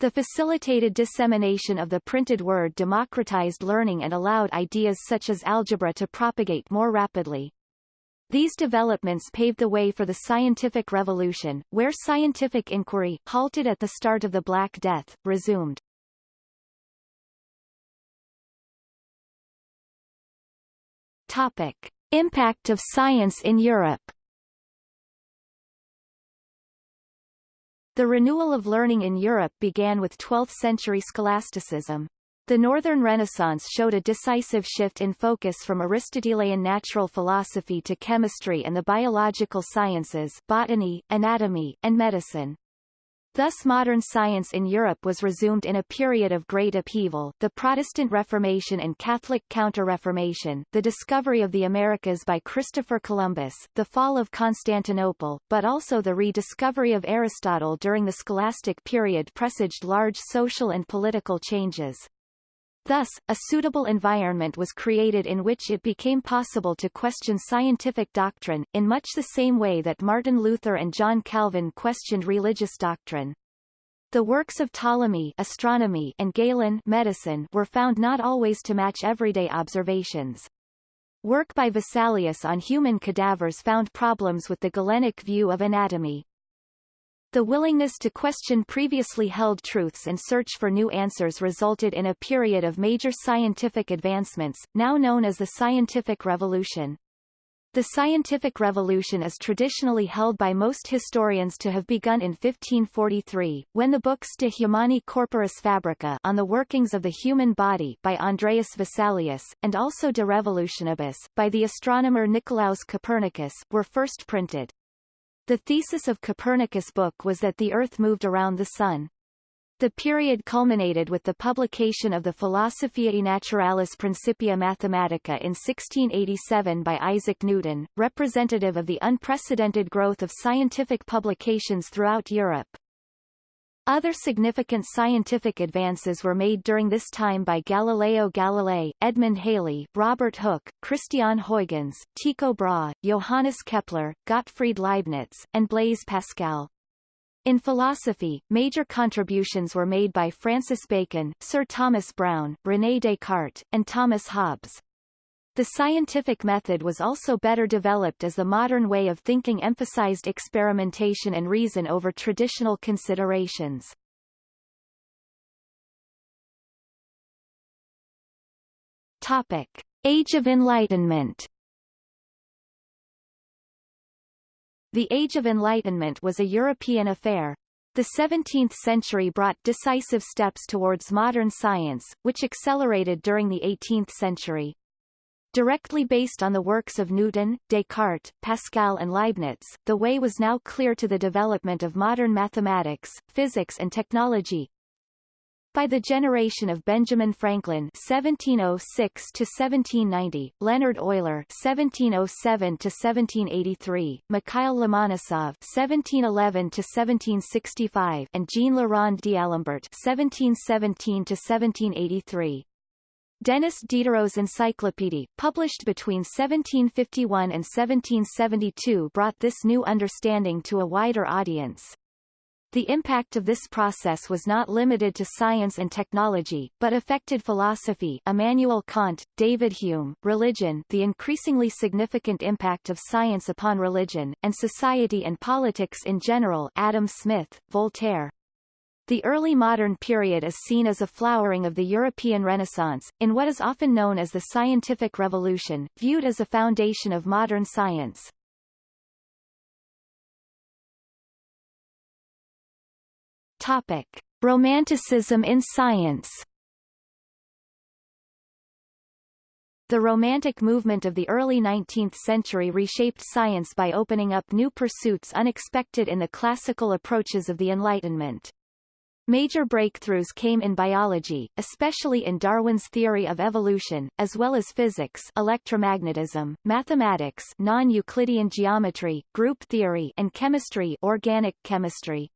The facilitated dissemination of the printed word democratized learning and allowed ideas such as algebra to propagate more rapidly. These developments paved the way for the scientific revolution, where scientific inquiry, halted at the start of the Black Death, resumed. Topic. Impact of science in Europe The renewal of learning in Europe began with 12th-century scholasticism. The Northern Renaissance showed a decisive shift in focus from Aristotelian natural philosophy to chemistry and the biological sciences botany, anatomy, and medicine. Thus modern science in Europe was resumed in a period of great upheaval the Protestant Reformation and Catholic Counter-Reformation, the discovery of the Americas by Christopher Columbus, the fall of Constantinople, but also the rediscovery of Aristotle during the scholastic period presaged large social and political changes. Thus, a suitable environment was created in which it became possible to question scientific doctrine, in much the same way that Martin Luther and John Calvin questioned religious doctrine. The works of Ptolemy astronomy and Galen medicine were found not always to match everyday observations. Work by Vesalius on human cadavers found problems with the Galenic view of anatomy. The willingness to question previously held truths and search for new answers resulted in a period of major scientific advancements, now known as the Scientific Revolution. The Scientific Revolution is traditionally held by most historians to have begun in 1543, when the books De Humani Corporis Fabrica on the workings of the human body by Andreas Vesalius, and also De Revolutionibus, by the astronomer Nicolaus Copernicus, were first printed. The thesis of Copernicus' book was that the Earth moved around the Sun. The period culminated with the publication of the Philosophiae Naturalis Principia Mathematica in 1687 by Isaac Newton, representative of the unprecedented growth of scientific publications throughout Europe. Other significant scientific advances were made during this time by Galileo Galilei, Edmund Halley, Robert Hooke, Christian Huygens, Tycho Brahe, Johannes Kepler, Gottfried Leibniz, and Blaise Pascal. In philosophy, major contributions were made by Francis Bacon, Sir Thomas Browne, René Descartes, and Thomas Hobbes. The scientific method was also better developed as the modern way of thinking emphasized experimentation and reason over traditional considerations. Topic. Age of Enlightenment The Age of Enlightenment was a European affair. The 17th century brought decisive steps towards modern science, which accelerated during the 18th century. Directly based on the works of Newton, Descartes, Pascal and Leibniz, the way was now clear to the development of modern mathematics, physics and technology. By the generation of Benjamin Franklin (1706–1790), Leonhard Euler (1707–1783), Mikhail Lomonosov (1711–1765), and Jean Rond d'Alembert (1717–1783), Denis Diderot's Encyclopédie, published between 1751 and 1772 brought this new understanding to a wider audience. The impact of this process was not limited to science and technology, but affected philosophy Immanuel Kant, David Hume, religion the increasingly significant impact of science upon religion, and society and politics in general Adam Smith, Voltaire, the early modern period is seen as a flowering of the European Renaissance, in what is often known as the Scientific Revolution, viewed as a foundation of modern science. Topic. Romanticism in science The Romantic movement of the early 19th century reshaped science by opening up new pursuits unexpected in the classical approaches of the Enlightenment. Major breakthroughs came in biology, especially in Darwin's theory of evolution, as well as physics electromagnetism, mathematics non-Euclidean geometry, group theory and chemistry organic chemistry.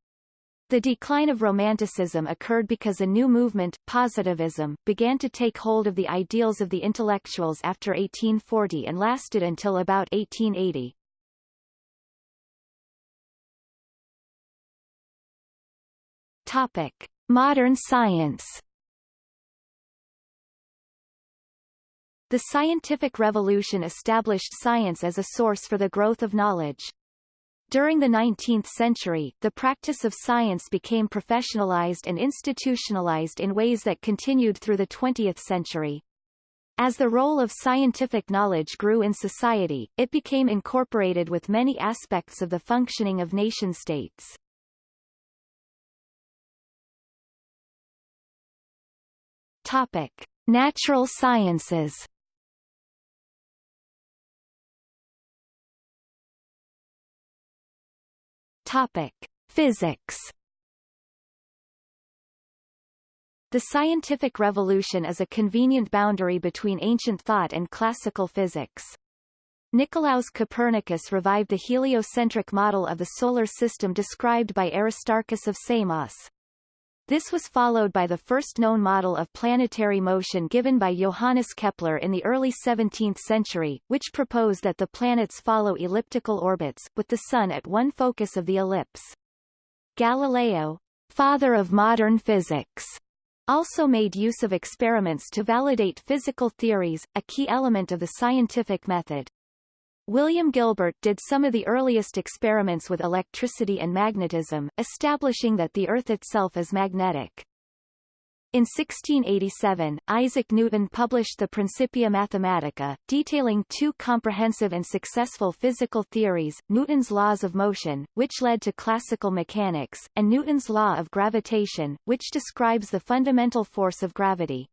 The decline of Romanticism occurred because a new movement, positivism, began to take hold of the ideals of the intellectuals after 1840 and lasted until about 1880. Topic: Modern science. The scientific revolution established science as a source for the growth of knowledge. During the 19th century, the practice of science became professionalized and institutionalized in ways that continued through the 20th century. As the role of scientific knowledge grew in society, it became incorporated with many aspects of the functioning of nation-states. Topic: Natural sciences. Topic: Physics. The scientific revolution is a convenient boundary between ancient thought and classical physics. Nicolaus Copernicus revived the heliocentric model of the solar system described by Aristarchus of Samos. This was followed by the first known model of planetary motion given by Johannes Kepler in the early 17th century, which proposed that the planets follow elliptical orbits, with the Sun at one focus of the ellipse. Galileo, father of modern physics, also made use of experiments to validate physical theories, a key element of the scientific method. William Gilbert did some of the earliest experiments with electricity and magnetism, establishing that the Earth itself is magnetic. In 1687, Isaac Newton published the Principia Mathematica, detailing two comprehensive and successful physical theories, Newton's laws of motion, which led to classical mechanics, and Newton's law of gravitation, which describes the fundamental force of gravity.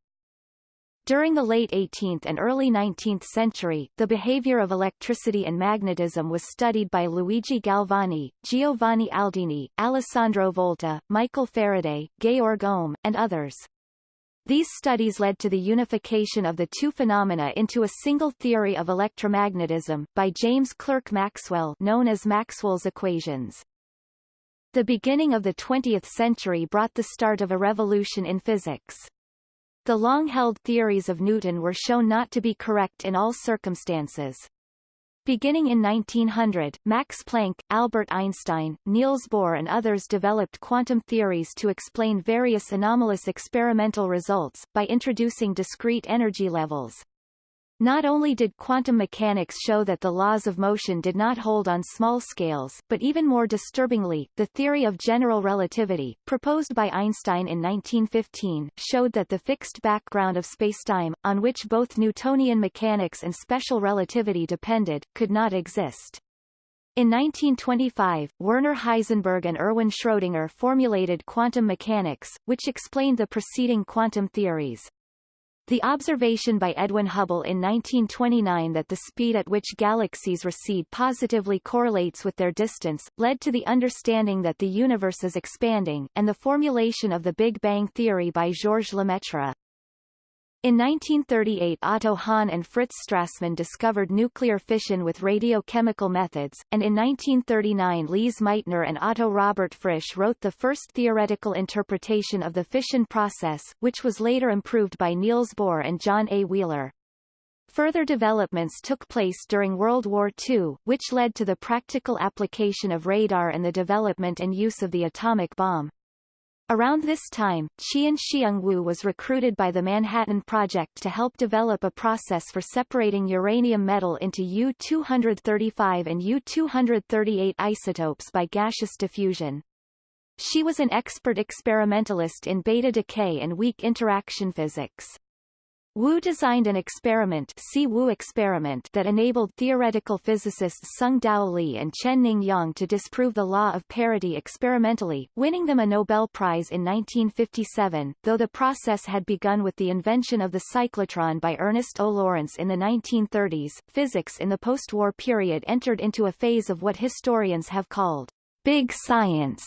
During the late 18th and early 19th century, the behavior of electricity and magnetism was studied by Luigi Galvani, Giovanni Aldini, Alessandro Volta, Michael Faraday, Georg Ohm, and others. These studies led to the unification of the two phenomena into a single theory of electromagnetism, by James Clerk Maxwell known as Maxwell's equations. The beginning of the 20th century brought the start of a revolution in physics. The long-held theories of Newton were shown not to be correct in all circumstances. Beginning in 1900, Max Planck, Albert Einstein, Niels Bohr and others developed quantum theories to explain various anomalous experimental results, by introducing discrete energy levels. Not only did quantum mechanics show that the laws of motion did not hold on small scales, but even more disturbingly, the theory of general relativity, proposed by Einstein in 1915, showed that the fixed background of spacetime, on which both Newtonian mechanics and special relativity depended, could not exist. In 1925, Werner Heisenberg and Erwin Schrödinger formulated quantum mechanics, which explained the preceding quantum theories. The observation by Edwin Hubble in 1929 that the speed at which galaxies recede positively correlates with their distance, led to the understanding that the universe is expanding, and the formulation of the Big Bang theory by Georges Lemaitre. In 1938 Otto Hahn and Fritz Strassmann discovered nuclear fission with radiochemical methods, and in 1939 Lise Meitner and Otto Robert Frisch wrote the first theoretical interpretation of the fission process, which was later improved by Niels Bohr and John A. Wheeler. Further developments took place during World War II, which led to the practical application of radar and the development and use of the atomic bomb. Around this time, Chien-Shiung Wu was recruited by the Manhattan Project to help develop a process for separating uranium metal into U-235 and U-238 isotopes by gaseous diffusion. She was an expert experimentalist in beta decay and weak interaction physics. Wu designed an experiment, See Wu experiment that enabled theoretical physicists Tsung-Dao Lee and Chen Ning Yang to disprove the law of parity experimentally, winning them a Nobel Prize in 1957, though the process had begun with the invention of the cyclotron by Ernest O. Lawrence in the 1930s. Physics in the post-war period entered into a phase of what historians have called big science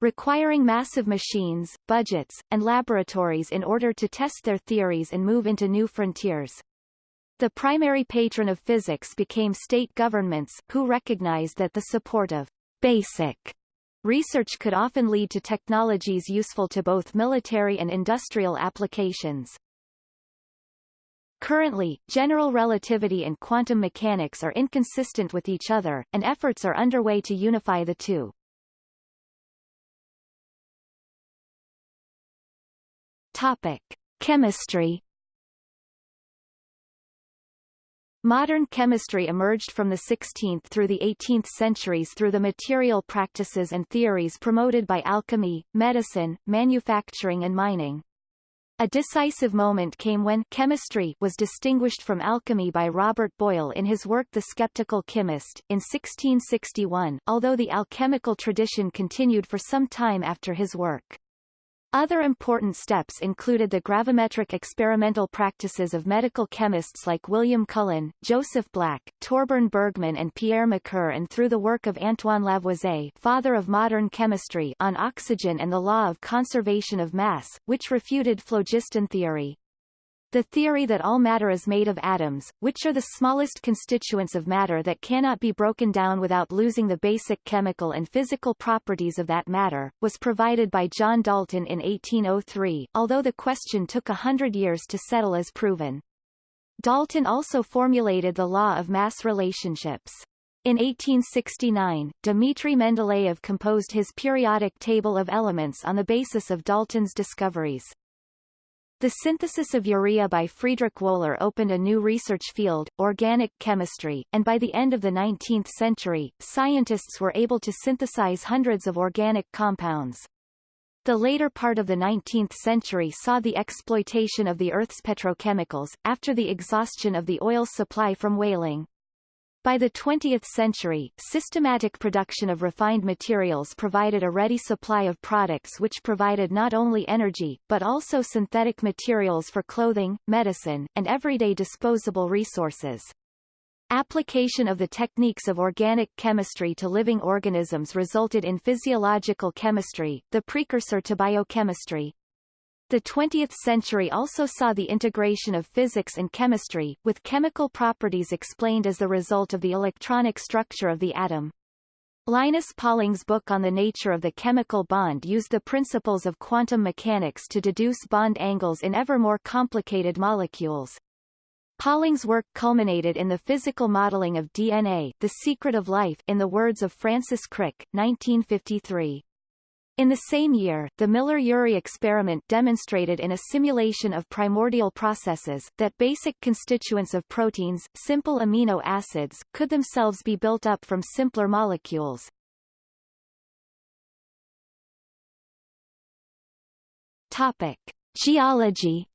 requiring massive machines, budgets, and laboratories in order to test their theories and move into new frontiers. The primary patron of physics became state governments, who recognized that the support of basic research could often lead to technologies useful to both military and industrial applications. Currently, general relativity and quantum mechanics are inconsistent with each other, and efforts are underway to unify the two. Topic: Chemistry. Modern chemistry emerged from the 16th through the 18th centuries through the material practices and theories promoted by alchemy, medicine, manufacturing and mining. A decisive moment came when chemistry was distinguished from alchemy by Robert Boyle in his work The Skeptical Chemist, in 1661, although the alchemical tradition continued for some time after his work. Other important steps included the gravimetric experimental practices of medical chemists like William Cullen, Joseph Black, Torbern Bergman and Pierre Macquer and through the work of Antoine Lavoisier father of modern chemistry on oxygen and the law of conservation of mass, which refuted phlogiston theory. The theory that all matter is made of atoms, which are the smallest constituents of matter that cannot be broken down without losing the basic chemical and physical properties of that matter, was provided by John Dalton in 1803, although the question took a hundred years to settle as proven. Dalton also formulated the law of mass relationships. In 1869, Dmitry Mendeleev composed his periodic table of elements on the basis of Dalton's discoveries. The synthesis of urea by Friedrich Wöhler opened a new research field, organic chemistry, and by the end of the 19th century, scientists were able to synthesize hundreds of organic compounds. The later part of the 19th century saw the exploitation of the Earth's petrochemicals, after the exhaustion of the oil supply from whaling. By the 20th century, systematic production of refined materials provided a ready supply of products which provided not only energy, but also synthetic materials for clothing, medicine, and everyday disposable resources. Application of the techniques of organic chemistry to living organisms resulted in physiological chemistry, the precursor to biochemistry. The 20th century also saw the integration of physics and chemistry, with chemical properties explained as the result of the electronic structure of the atom. Linus Pauling's book on the nature of the chemical bond used the principles of quantum mechanics to deduce bond angles in ever more complicated molecules. Pauling's work culminated in the physical modeling of DNA the secret of life in the words of Francis Crick 1953. In the same year, the Miller-Urey experiment demonstrated in a simulation of primordial processes, that basic constituents of proteins, simple amino acids, could themselves be built up from simpler molecules. Topic. Geology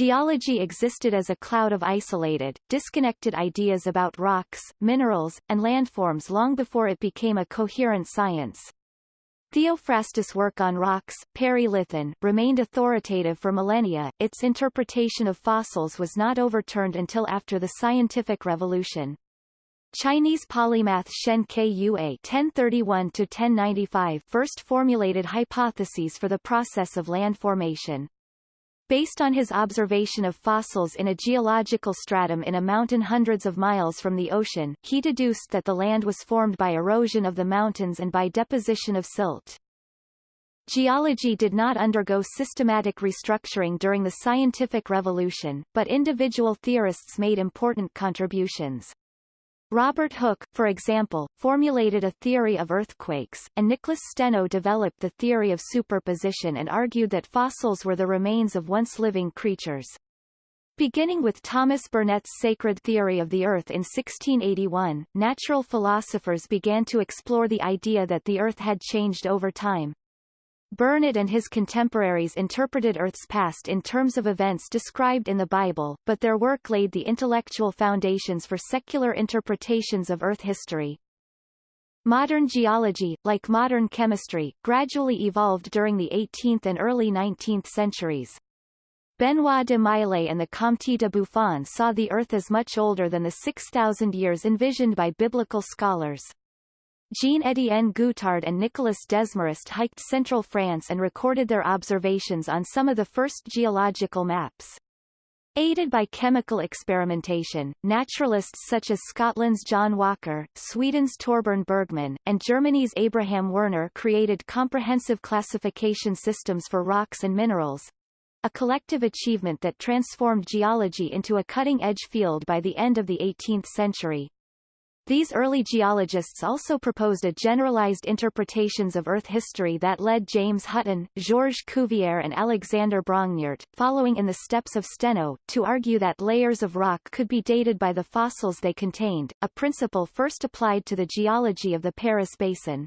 Geology existed as a cloud of isolated, disconnected ideas about rocks, minerals, and landforms long before it became a coherent science. Theophrastus' work on rocks, perilithon, remained authoritative for millennia. Its interpretation of fossils was not overturned until after the scientific revolution. Chinese polymath Shen Kuo (1031–1095) first formulated hypotheses for the process of land formation. Based on his observation of fossils in a geological stratum in a mountain hundreds of miles from the ocean, he deduced that the land was formed by erosion of the mountains and by deposition of silt. Geology did not undergo systematic restructuring during the scientific revolution, but individual theorists made important contributions. Robert Hooke, for example, formulated a theory of earthquakes, and Nicholas Steno developed the theory of superposition and argued that fossils were the remains of once living creatures. Beginning with Thomas Burnet's sacred theory of the Earth in 1681, natural philosophers began to explore the idea that the Earth had changed over time. Burnet and his contemporaries interpreted Earth's past in terms of events described in the Bible, but their work laid the intellectual foundations for secular interpretations of Earth history. Modern geology, like modern chemistry, gradually evolved during the 18th and early 19th centuries. Benoit de Maillet and the Comte de Buffon saw the Earth as much older than the 6,000 years envisioned by biblical scholars. Jean-Étienne Guettard and Nicolas Desmarest hiked central France and recorded their observations on some of the first geological maps. Aided by chemical experimentation, naturalists such as Scotland's John Walker, Sweden's Torbern Bergman, and Germany's Abraham Werner created comprehensive classification systems for rocks and minerals, a collective achievement that transformed geology into a cutting-edge field by the end of the 18th century. These early geologists also proposed a generalized interpretations of Earth history that led James Hutton, Georges Cuvier and Alexander Brongniart, following in the steps of Steno, to argue that layers of rock could be dated by the fossils they contained, a principle first applied to the geology of the Paris Basin.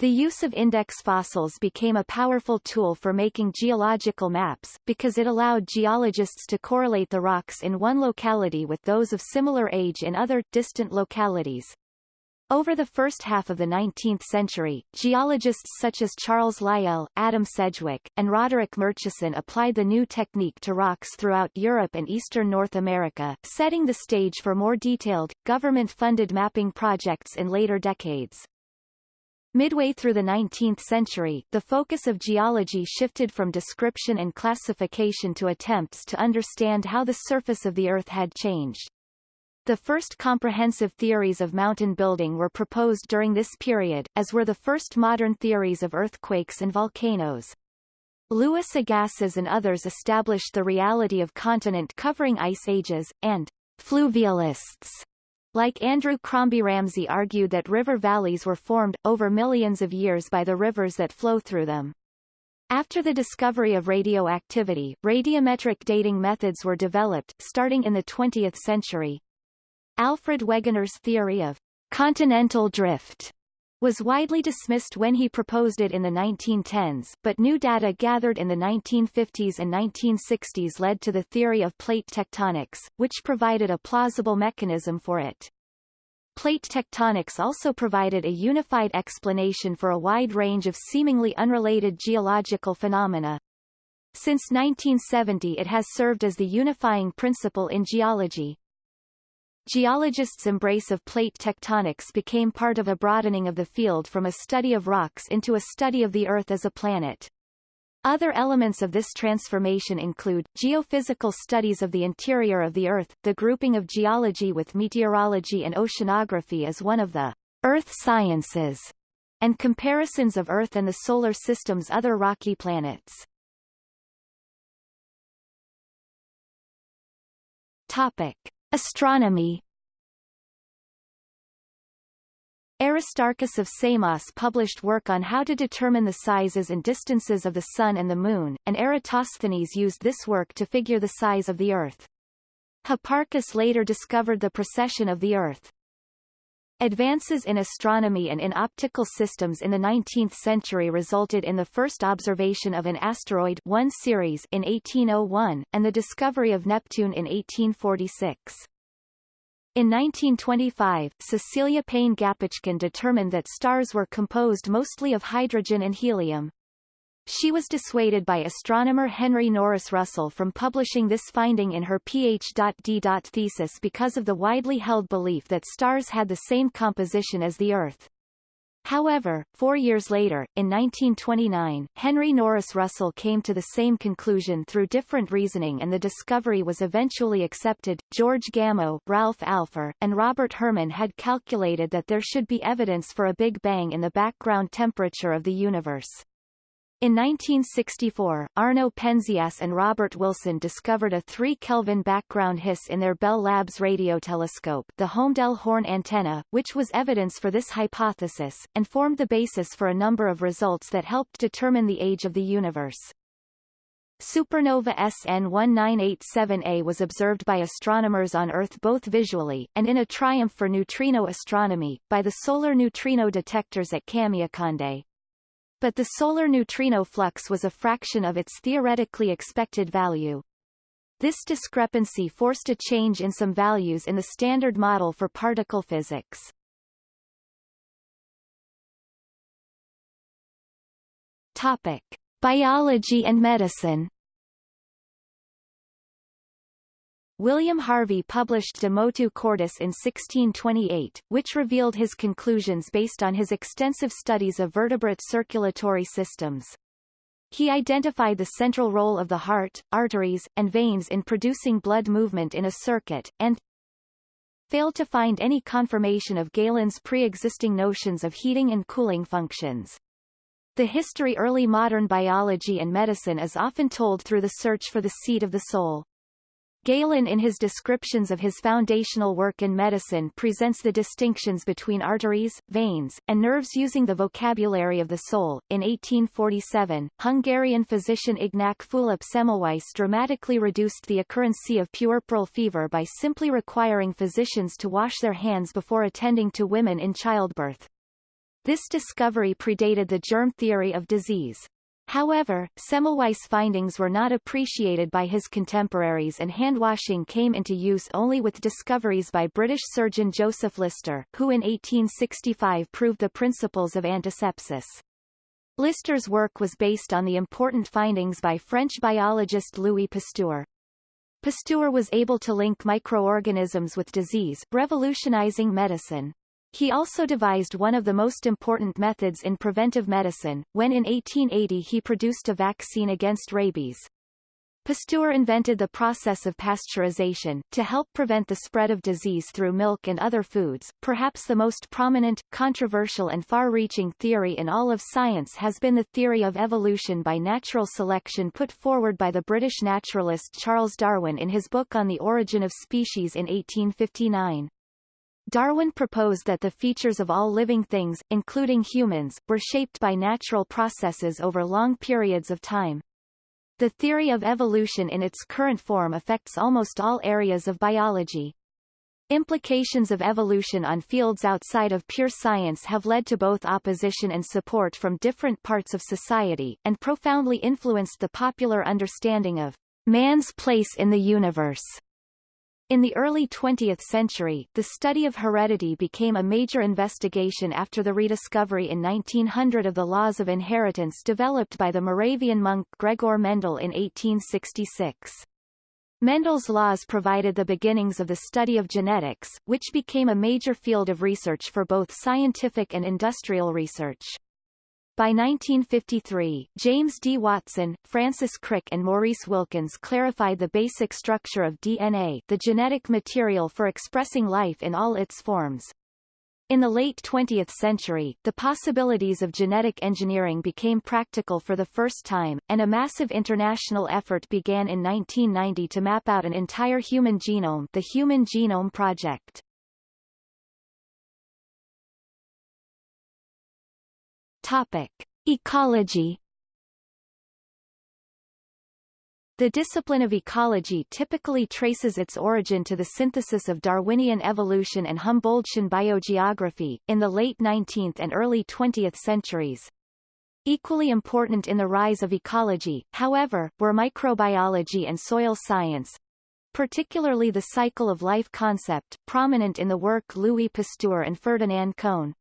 The use of index fossils became a powerful tool for making geological maps, because it allowed geologists to correlate the rocks in one locality with those of similar age in other, distant localities. Over the first half of the 19th century, geologists such as Charles Lyell, Adam Sedgwick, and Roderick Murchison applied the new technique to rocks throughout Europe and eastern North America, setting the stage for more detailed, government-funded mapping projects in later decades. Midway through the 19th century, the focus of geology shifted from description and classification to attempts to understand how the surface of the Earth had changed. The first comprehensive theories of mountain building were proposed during this period, as were the first modern theories of earthquakes and volcanoes. Louis Agassiz and others established the reality of continent-covering ice ages, and fluvialists like Andrew Crombie Ramsay argued that river valleys were formed, over millions of years by the rivers that flow through them. After the discovery of radioactivity, radiometric dating methods were developed, starting in the 20th century. Alfred Wegener's theory of continental drift was widely dismissed when he proposed it in the 1910s, but new data gathered in the 1950s and 1960s led to the theory of plate tectonics, which provided a plausible mechanism for it. Plate tectonics also provided a unified explanation for a wide range of seemingly unrelated geological phenomena. Since 1970 it has served as the unifying principle in geology. Geologists' embrace of plate tectonics became part of a broadening of the field from a study of rocks into a study of the Earth as a planet. Other elements of this transformation include, geophysical studies of the interior of the Earth, the grouping of geology with meteorology and oceanography as one of the Earth sciences, and comparisons of Earth and the Solar System's other rocky planets. Topic. Astronomy Aristarchus of Samos published work on how to determine the sizes and distances of the Sun and the Moon, and Eratosthenes used this work to figure the size of the Earth. Hipparchus later discovered the precession of the Earth. Advances in astronomy and in optical systems in the 19th century resulted in the first observation of an asteroid 1 Ceres in 1801, and the discovery of Neptune in 1846. In 1925, Cecilia Payne-Gaposchkin determined that stars were composed mostly of hydrogen and helium. She was dissuaded by astronomer Henry Norris Russell from publishing this finding in her Ph.D. thesis because of the widely held belief that stars had the same composition as the Earth. However, four years later, in 1929, Henry Norris Russell came to the same conclusion through different reasoning and the discovery was eventually accepted. George Gamow, Ralph Alpher, and Robert Herman had calculated that there should be evidence for a Big Bang in the background temperature of the universe. In 1964, Arno Penzias and Robert Wilson discovered a 3 Kelvin background hiss in their Bell Labs radio telescope the Holmdel Horn antenna, which was evidence for this hypothesis, and formed the basis for a number of results that helped determine the age of the universe. Supernova SN 1987A was observed by astronomers on Earth both visually, and in a triumph for neutrino astronomy, by the solar neutrino detectors at Kamiokande but the solar neutrino flux was a fraction of its theoretically expected value. This discrepancy forced a change in some values in the standard model for particle physics. Topic. Biology and medicine William Harvey published De Motu Cordis in 1628, which revealed his conclusions based on his extensive studies of vertebrate circulatory systems. He identified the central role of the heart, arteries, and veins in producing blood movement in a circuit, and failed to find any confirmation of Galen's pre-existing notions of heating and cooling functions. The history of early modern biology and medicine is often told through the search for the seat of the soul. Galen in his descriptions of his foundational work in medicine presents the distinctions between arteries, veins, and nerves using the vocabulary of the soul. In 1847, Hungarian physician Ignac Fulop Semmelweis dramatically reduced the occurrence of puerperal fever by simply requiring physicians to wash their hands before attending to women in childbirth. This discovery predated the germ theory of disease. However, Semmelweis' findings were not appreciated by his contemporaries and handwashing came into use only with discoveries by British surgeon Joseph Lister, who in 1865 proved the principles of antisepsis. Lister's work was based on the important findings by French biologist Louis Pasteur. Pasteur was able to link microorganisms with disease, revolutionizing medicine. He also devised one of the most important methods in preventive medicine, when in 1880 he produced a vaccine against rabies. Pasteur invented the process of pasteurization, to help prevent the spread of disease through milk and other foods. Perhaps the most prominent, controversial and far-reaching theory in all of science has been the theory of evolution by natural selection put forward by the British naturalist Charles Darwin in his book On the Origin of Species in 1859. Darwin proposed that the features of all living things, including humans, were shaped by natural processes over long periods of time. The theory of evolution in its current form affects almost all areas of biology. Implications of evolution on fields outside of pure science have led to both opposition and support from different parts of society, and profoundly influenced the popular understanding of man's place in the universe. In the early 20th century, the study of heredity became a major investigation after the rediscovery in 1900 of the laws of inheritance developed by the Moravian monk Gregor Mendel in 1866. Mendel's laws provided the beginnings of the study of genetics, which became a major field of research for both scientific and industrial research. By 1953, James D. Watson, Francis Crick and Maurice Wilkins clarified the basic structure of DNA the genetic material for expressing life in all its forms. In the late 20th century, the possibilities of genetic engineering became practical for the first time, and a massive international effort began in 1990 to map out an entire human genome the Human Genome Project. Topic. Ecology The discipline of ecology typically traces its origin to the synthesis of Darwinian evolution and Humboldtian biogeography, in the late 19th and early 20th centuries. Equally important in the rise of ecology, however, were microbiology and soil science, particularly the cycle of life concept, prominent in the work Louis Pasteur and Ferdinand Cohn.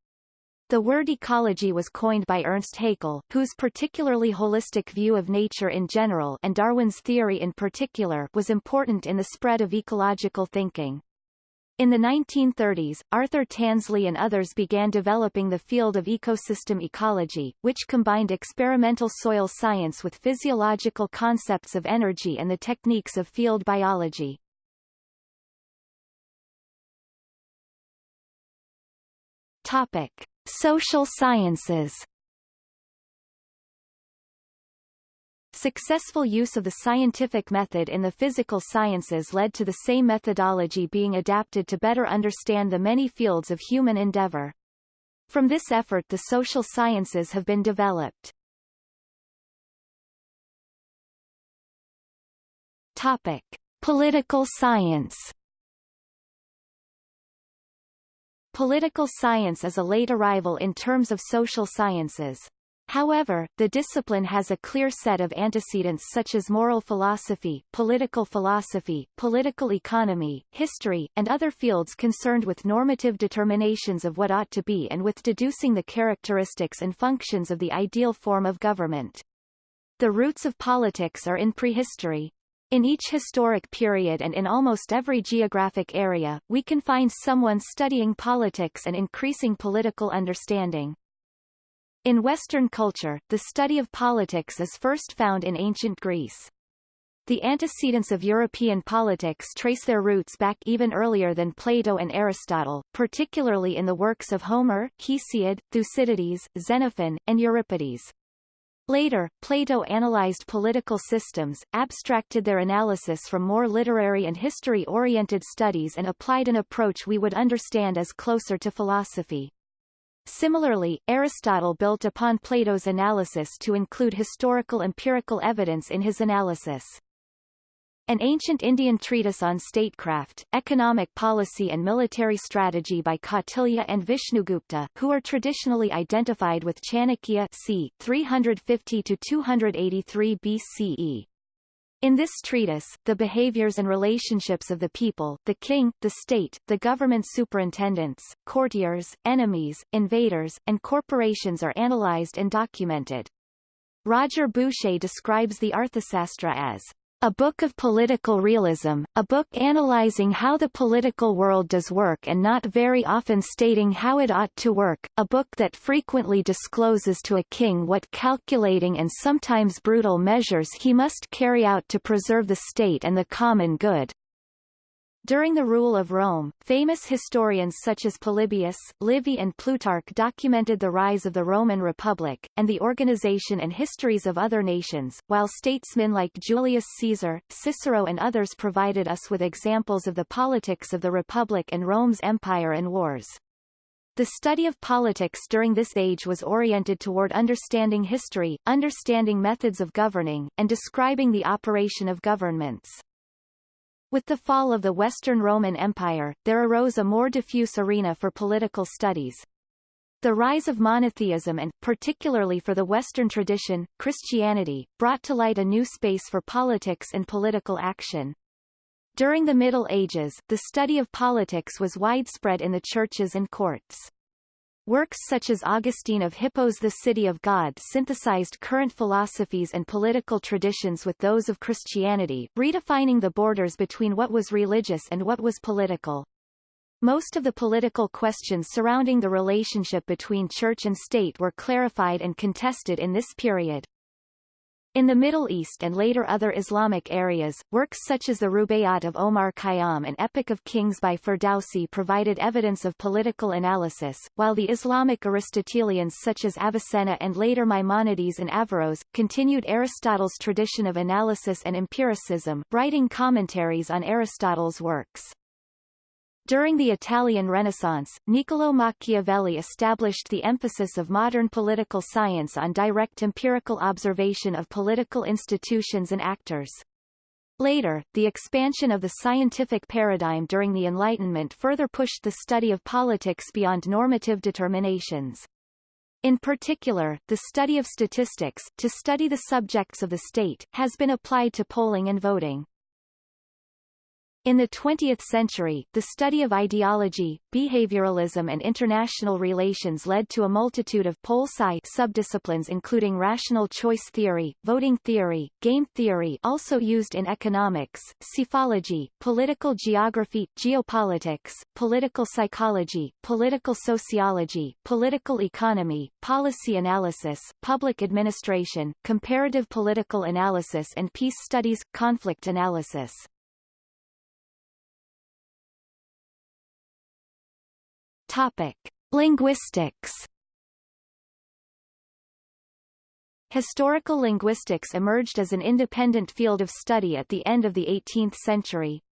The word ecology was coined by Ernst Haeckel, whose particularly holistic view of nature in general and Darwin's theory in particular was important in the spread of ecological thinking. In the 1930s, Arthur Tansley and others began developing the field of ecosystem ecology, which combined experimental soil science with physiological concepts of energy and the techniques of field biology. Topic. Social sciences Successful use of the scientific method in the physical sciences led to the same methodology being adapted to better understand the many fields of human endeavor. From this effort the social sciences have been developed. Topic. Political science Political science is a late arrival in terms of social sciences. However, the discipline has a clear set of antecedents such as moral philosophy, political philosophy, political economy, history, and other fields concerned with normative determinations of what ought to be and with deducing the characteristics and functions of the ideal form of government. The roots of politics are in prehistory. In each historic period and in almost every geographic area, we can find someone studying politics and increasing political understanding. In Western culture, the study of politics is first found in ancient Greece. The antecedents of European politics trace their roots back even earlier than Plato and Aristotle, particularly in the works of Homer, Hesiod, Thucydides, Xenophon, and Euripides. Later, Plato analyzed political systems, abstracted their analysis from more literary and history-oriented studies and applied an approach we would understand as closer to philosophy. Similarly, Aristotle built upon Plato's analysis to include historical empirical evidence in his analysis. An ancient Indian treatise on statecraft, economic policy and military strategy by Kautilya and Vishnugupta, who are traditionally identified with Chanakya c. 350-283 BCE. In this treatise, the behaviors and relationships of the people, the king, the state, the government superintendents, courtiers, enemies, invaders, and corporations are analyzed and documented. Roger Boesche describes the Arthasastra as a book of political realism, a book analyzing how the political world does work and not very often stating how it ought to work, a book that frequently discloses to a king what calculating and sometimes brutal measures he must carry out to preserve the state and the common good. During the rule of Rome, famous historians such as Polybius, Livy and Plutarch documented the rise of the Roman Republic, and the organization and histories of other nations, while statesmen like Julius Caesar, Cicero and others provided us with examples of the politics of the Republic and Rome's empire and wars. The study of politics during this age was oriented toward understanding history, understanding methods of governing, and describing the operation of governments. With the fall of the Western Roman Empire, there arose a more diffuse arena for political studies. The rise of monotheism and, particularly for the Western tradition, Christianity, brought to light a new space for politics and political action. During the Middle Ages, the study of politics was widespread in the churches and courts. Works such as Augustine of Hippo's The City of God synthesized current philosophies and political traditions with those of Christianity, redefining the borders between what was religious and what was political. Most of the political questions surrounding the relationship between church and state were clarified and contested in this period. In the Middle East and later other Islamic areas, works such as the Rubaiyat of Omar Khayyam and Epic of Kings by Ferdowsi provided evidence of political analysis, while the Islamic Aristotelians such as Avicenna and later Maimonides and Averroes, continued Aristotle's tradition of analysis and empiricism, writing commentaries on Aristotle's works. During the Italian Renaissance, Niccolò Machiavelli established the emphasis of modern political science on direct empirical observation of political institutions and actors. Later, the expansion of the scientific paradigm during the Enlightenment further pushed the study of politics beyond normative determinations. In particular, the study of statistics, to study the subjects of the state, has been applied to polling and voting. In the 20th century, the study of ideology, behavioralism and international relations led to a multitude of pol sci subdisciplines including rational choice theory, voting theory, game theory also used in economics, psephology, political geography, geopolitics, political psychology, political sociology, political economy, policy analysis, public administration, comparative political analysis and peace studies, conflict analysis. Topic: Linguistics. Historical linguistics emerged as an independent field of study at the end of the 18th century.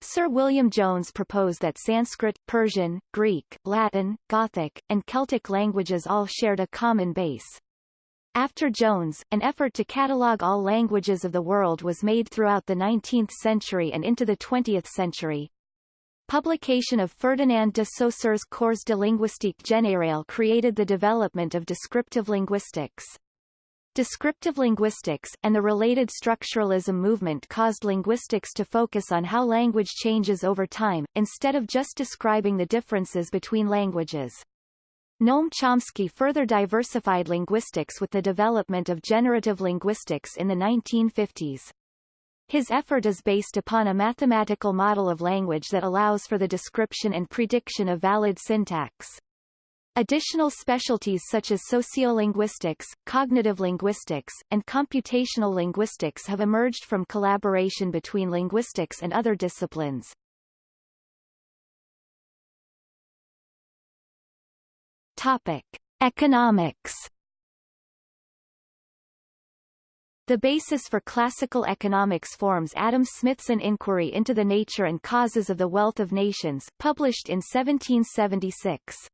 Sir William Jones proposed that Sanskrit, Persian, Greek, Latin, Gothic, and Celtic languages all shared a common base. After Jones, an effort to catalogue all languages of the world was made throughout the 19th century and into the 20th century. Publication of Ferdinand de Saussure's Cours de linguistique générale created the development of descriptive linguistics. Descriptive linguistics, and the related structuralism movement caused linguistics to focus on how language changes over time, instead of just describing the differences between languages. Noam Chomsky further diversified linguistics with the development of generative linguistics in the 1950s. His effort is based upon a mathematical model of language that allows for the description and prediction of valid syntax. Additional specialties such as sociolinguistics, cognitive linguistics, and computational linguistics have emerged from collaboration between linguistics and other disciplines. Topic: Economics The basis for classical economics forms Adam Smith's An Inquiry into the Nature and Causes of the Wealth of Nations, published in 1776.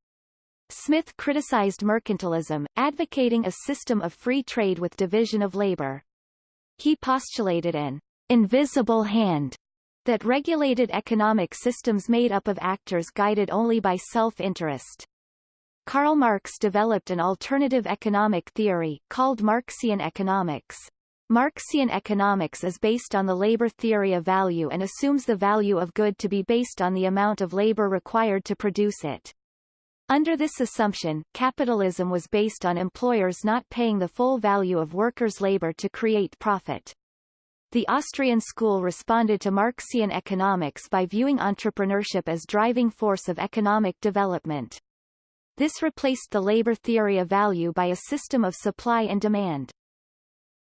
Smith criticized mercantilism, advocating a system of free trade with division of labor. He postulated an invisible hand that regulated economic systems made up of actors guided only by self-interest. Karl Marx developed an alternative economic theory, called Marxian economics. Marxian economics is based on the labor theory of value and assumes the value of good to be based on the amount of labor required to produce it. Under this assumption, capitalism was based on employers not paying the full value of workers' labor to create profit. The Austrian school responded to Marxian economics by viewing entrepreneurship as driving force of economic development. This replaced the labor theory of value by a system of supply and demand.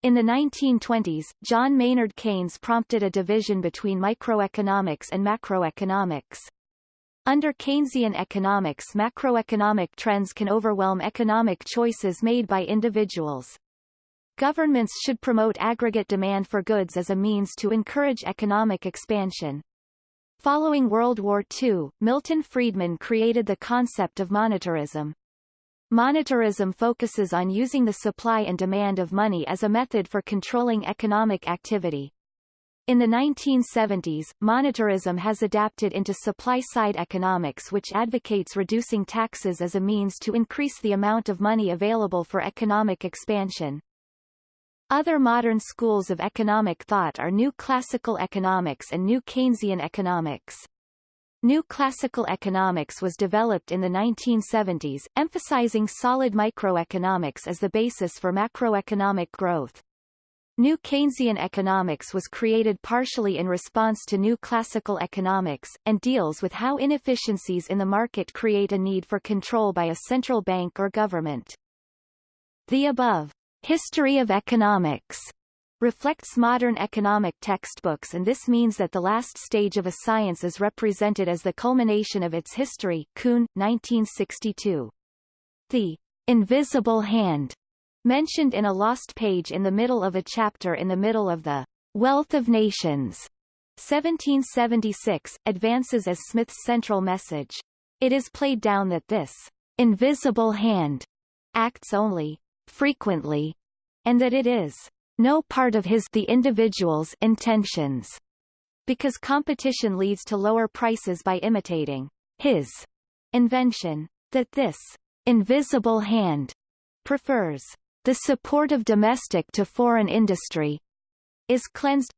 In the 1920s, John Maynard Keynes prompted a division between microeconomics and macroeconomics. Under Keynesian economics macroeconomic trends can overwhelm economic choices made by individuals. Governments should promote aggregate demand for goods as a means to encourage economic expansion. Following World War II, Milton Friedman created the concept of monetarism. Monetarism focuses on using the supply and demand of money as a method for controlling economic activity. In the 1970s, monetarism has adapted into supply-side economics which advocates reducing taxes as a means to increase the amount of money available for economic expansion. Other modern schools of economic thought are New Classical Economics and New Keynesian Economics. New classical economics was developed in the 1970s, emphasizing solid microeconomics as the basis for macroeconomic growth. New Keynesian economics was created partially in response to new classical economics, and deals with how inefficiencies in the market create a need for control by a central bank or government. The above, History of Economics, reflects modern economic textbooks and this means that the last stage of a science is represented as the culmination of its history Kuhn, 1962. The invisible hand mentioned in a lost page in the middle of a chapter in the middle of the Wealth of Nations 1776, advances as Smith's central message. It is played down that this invisible hand acts only frequently, and that it is no part of his the individual's intentions, because competition leads to lower prices by imitating his invention, that this invisible hand prefers the support of domestic to foreign industry is cleansed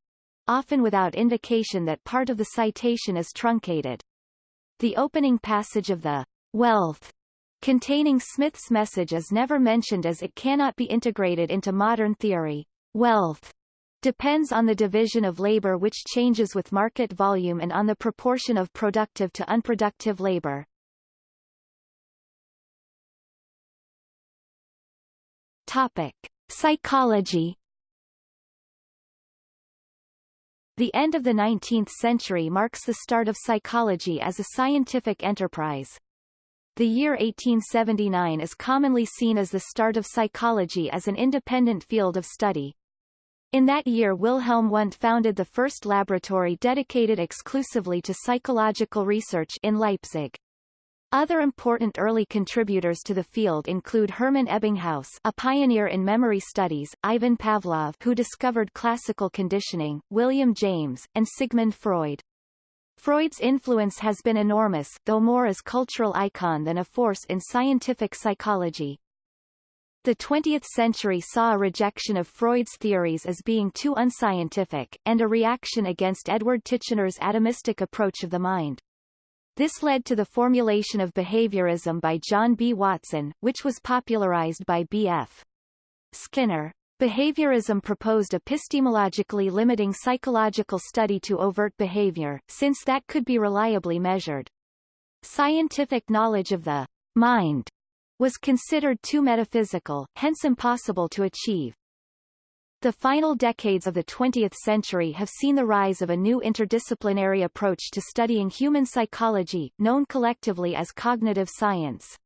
often without indication that part of the citation is truncated. The opening passage of the wealth containing Smith's message is never mentioned as it cannot be integrated into modern theory. Wealth depends on the division of labor which changes with market volume and on the proportion of productive to unproductive labor. Topic: Psychology. The end of the 19th century marks the start of psychology as a scientific enterprise. The year 1879 is commonly seen as the start of psychology as an independent field of study. In that year Wilhelm Wundt founded the first laboratory dedicated exclusively to psychological research in Leipzig. Other important early contributors to the field include Hermann Ebbinghaus a pioneer in memory studies, Ivan Pavlov who discovered classical conditioning, William James, and Sigmund Freud. Freud's influence has been enormous, though more as cultural icon than a force in scientific psychology. The 20th century saw a rejection of Freud's theories as being too unscientific, and a reaction against Edward Titchener's atomistic approach of the mind. This led to the formulation of behaviorism by John B. Watson, which was popularized by B.F. Skinner. Behaviorism proposed epistemologically limiting psychological study to overt behavior, since that could be reliably measured. Scientific knowledge of the mind was considered too metaphysical, hence impossible to achieve. The final decades of the 20th century have seen the rise of a new interdisciplinary approach to studying human psychology, known collectively as cognitive science.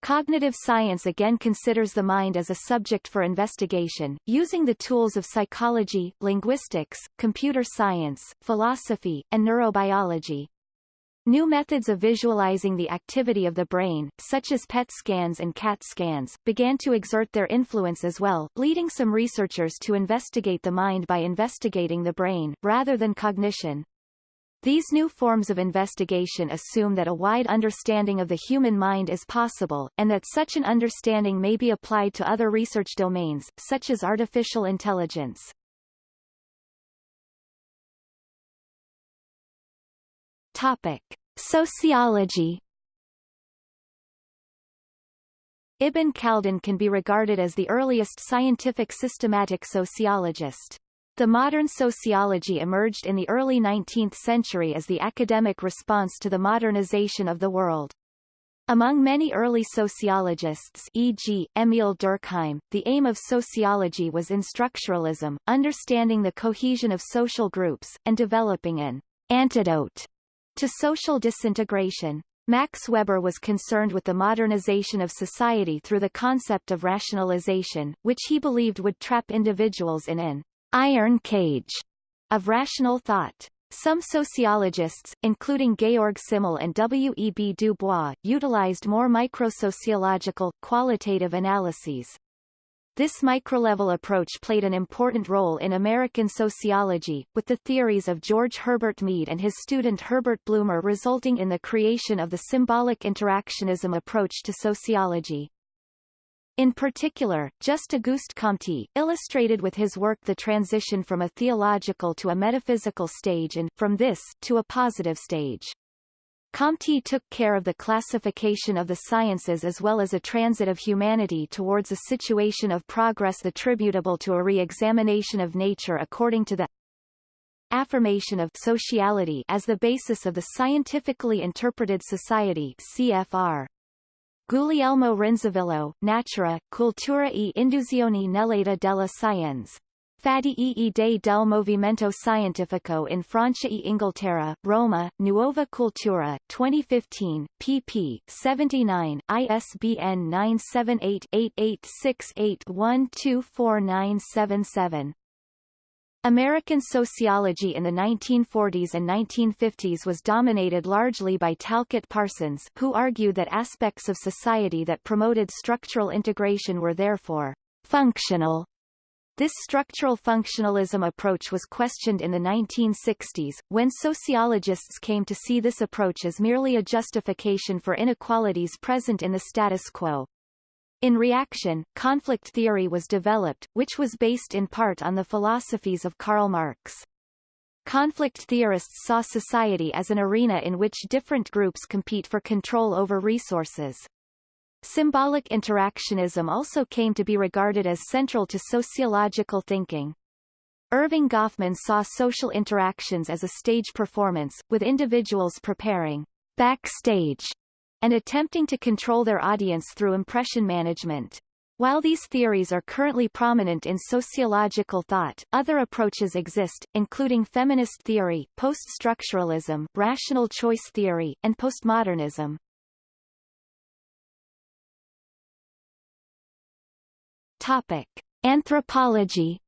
Cognitive science again considers the mind as a subject for investigation, using the tools of psychology, linguistics, computer science, philosophy, and neurobiology. New methods of visualizing the activity of the brain, such as PET scans and CAT scans, began to exert their influence as well, leading some researchers to investigate the mind by investigating the brain, rather than cognition. These new forms of investigation assume that a wide understanding of the human mind is possible, and that such an understanding may be applied to other research domains, such as artificial intelligence. Topic. Sociology Ibn Khaldun can be regarded as the earliest scientific systematic sociologist. The modern sociology emerged in the early 19th century as the academic response to the modernization of the world. Among many early sociologists e.g., Emile Durkheim, the aim of sociology was instructuralism, understanding the cohesion of social groups, and developing an antidote to social disintegration. Max Weber was concerned with the modernization of society through the concept of rationalization, which he believed would trap individuals in an iron cage of rational thought. Some sociologists, including Georg Simmel and W. E. B. Du Bois, utilized more microsociological, qualitative analyses. This microlevel approach played an important role in American sociology, with the theories of George Herbert Mead and his student Herbert Blumer resulting in the creation of the symbolic interactionism approach to sociology. In particular, Just Auguste Comte, illustrated with his work the transition from a theological to a metaphysical stage and, from this, to a positive stage. Comte took care of the classification of the sciences as well as a transit of humanity towards a situation of progress attributable to a re-examination of nature according to the affirmation of sociality as the basis of the scientifically interpreted society CFR. Guglielmo Rinzivillo, Natura, Cultura e Induzione nell'età della Scienza. Fatti e idee del movimento scientifico in Francia e Inghilterra, Roma, Nuova Cultura, 2015, pp. 79, ISBN 978-8868124977. American sociology in the 1940s and 1950s was dominated largely by Talcott Parsons who argued that aspects of society that promoted structural integration were therefore functional this structural functionalism approach was questioned in the 1960s, when sociologists came to see this approach as merely a justification for inequalities present in the status quo. In reaction, conflict theory was developed, which was based in part on the philosophies of Karl Marx. Conflict theorists saw society as an arena in which different groups compete for control over resources. Symbolic interactionism also came to be regarded as central to sociological thinking. Erving Goffman saw social interactions as a stage performance, with individuals preparing backstage and attempting to control their audience through impression management. While these theories are currently prominent in sociological thought, other approaches exist, including feminist theory, post-structuralism, rational choice theory, and postmodernism. Topic: Anthropology.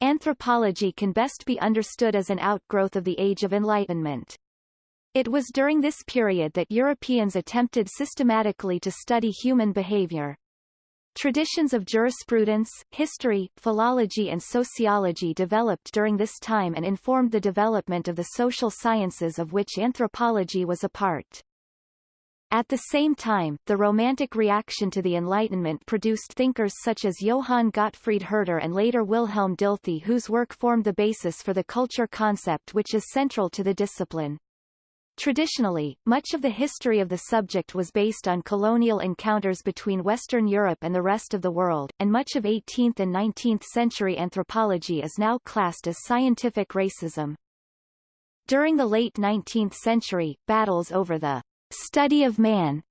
Anthropology can best be understood as an outgrowth of the Age of Enlightenment. It was during this period that Europeans attempted systematically to study human behavior. Traditions of jurisprudence, history, philology and sociology developed during this time and informed the development of the social sciences of which anthropology was a part. At the same time, the Romantic reaction to the Enlightenment produced thinkers such as Johann Gottfried Herder and later Wilhelm Dilthey whose work formed the basis for the culture concept which is central to the discipline. Traditionally, much of the history of the subject was based on colonial encounters between Western Europe and the rest of the world, and much of 18th and 19th century anthropology is now classed as scientific racism. During the late 19th century, battles over the study of man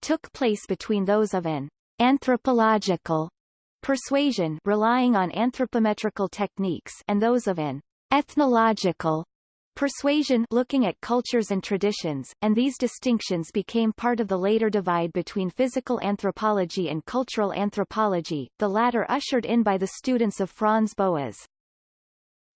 took place between those of an anthropological persuasion relying on anthropometrical techniques and those of an ethnological persuasion looking at cultures and traditions, and these distinctions became part of the later divide between physical anthropology and cultural anthropology, the latter ushered in by the students of Franz Boas.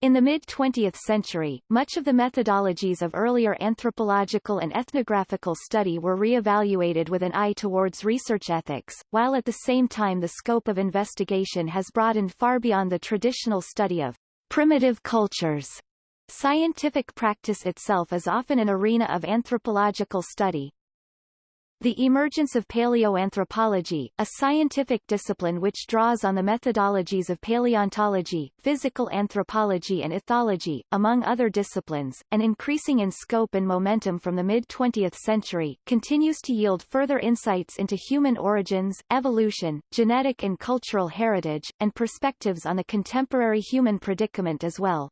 In the mid-20th century, much of the methodologies of earlier anthropological and ethnographical study were re-evaluated with an eye towards research ethics, while at the same time the scope of investigation has broadened far beyond the traditional study of primitive cultures. Scientific practice itself is often an arena of anthropological study, the emergence of paleoanthropology, a scientific discipline which draws on the methodologies of paleontology, physical anthropology and ethology, among other disciplines, and increasing in scope and momentum from the mid-20th century, continues to yield further insights into human origins, evolution, genetic and cultural heritage, and perspectives on the contemporary human predicament as well.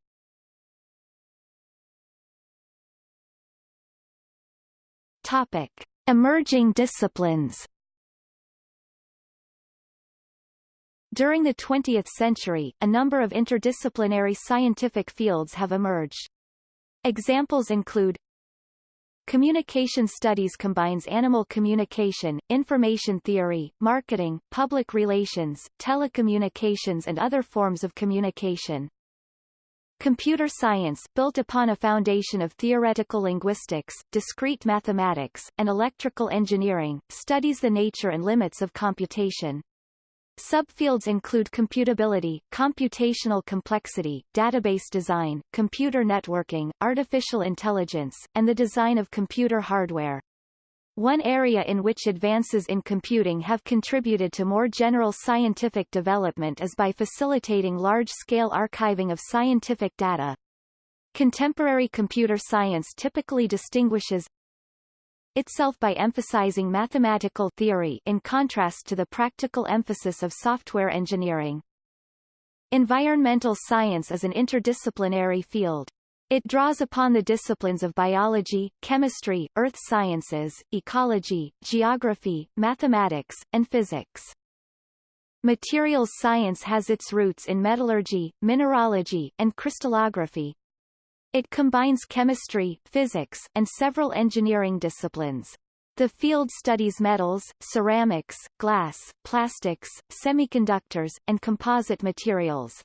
Topic. Emerging disciplines During the 20th century, a number of interdisciplinary scientific fields have emerged. Examples include Communication studies combines animal communication, information theory, marketing, public relations, telecommunications and other forms of communication. Computer science, built upon a foundation of theoretical linguistics, discrete mathematics, and electrical engineering, studies the nature and limits of computation. Subfields include computability, computational complexity, database design, computer networking, artificial intelligence, and the design of computer hardware. One area in which advances in computing have contributed to more general scientific development is by facilitating large-scale archiving of scientific data. Contemporary computer science typically distinguishes itself by emphasizing mathematical theory in contrast to the practical emphasis of software engineering. Environmental science is an interdisciplinary field. It draws upon the disciplines of biology, chemistry, earth sciences, ecology, geography, mathematics, and physics. Materials science has its roots in metallurgy, mineralogy, and crystallography. It combines chemistry, physics, and several engineering disciplines. The field studies metals, ceramics, glass, plastics, semiconductors, and composite materials.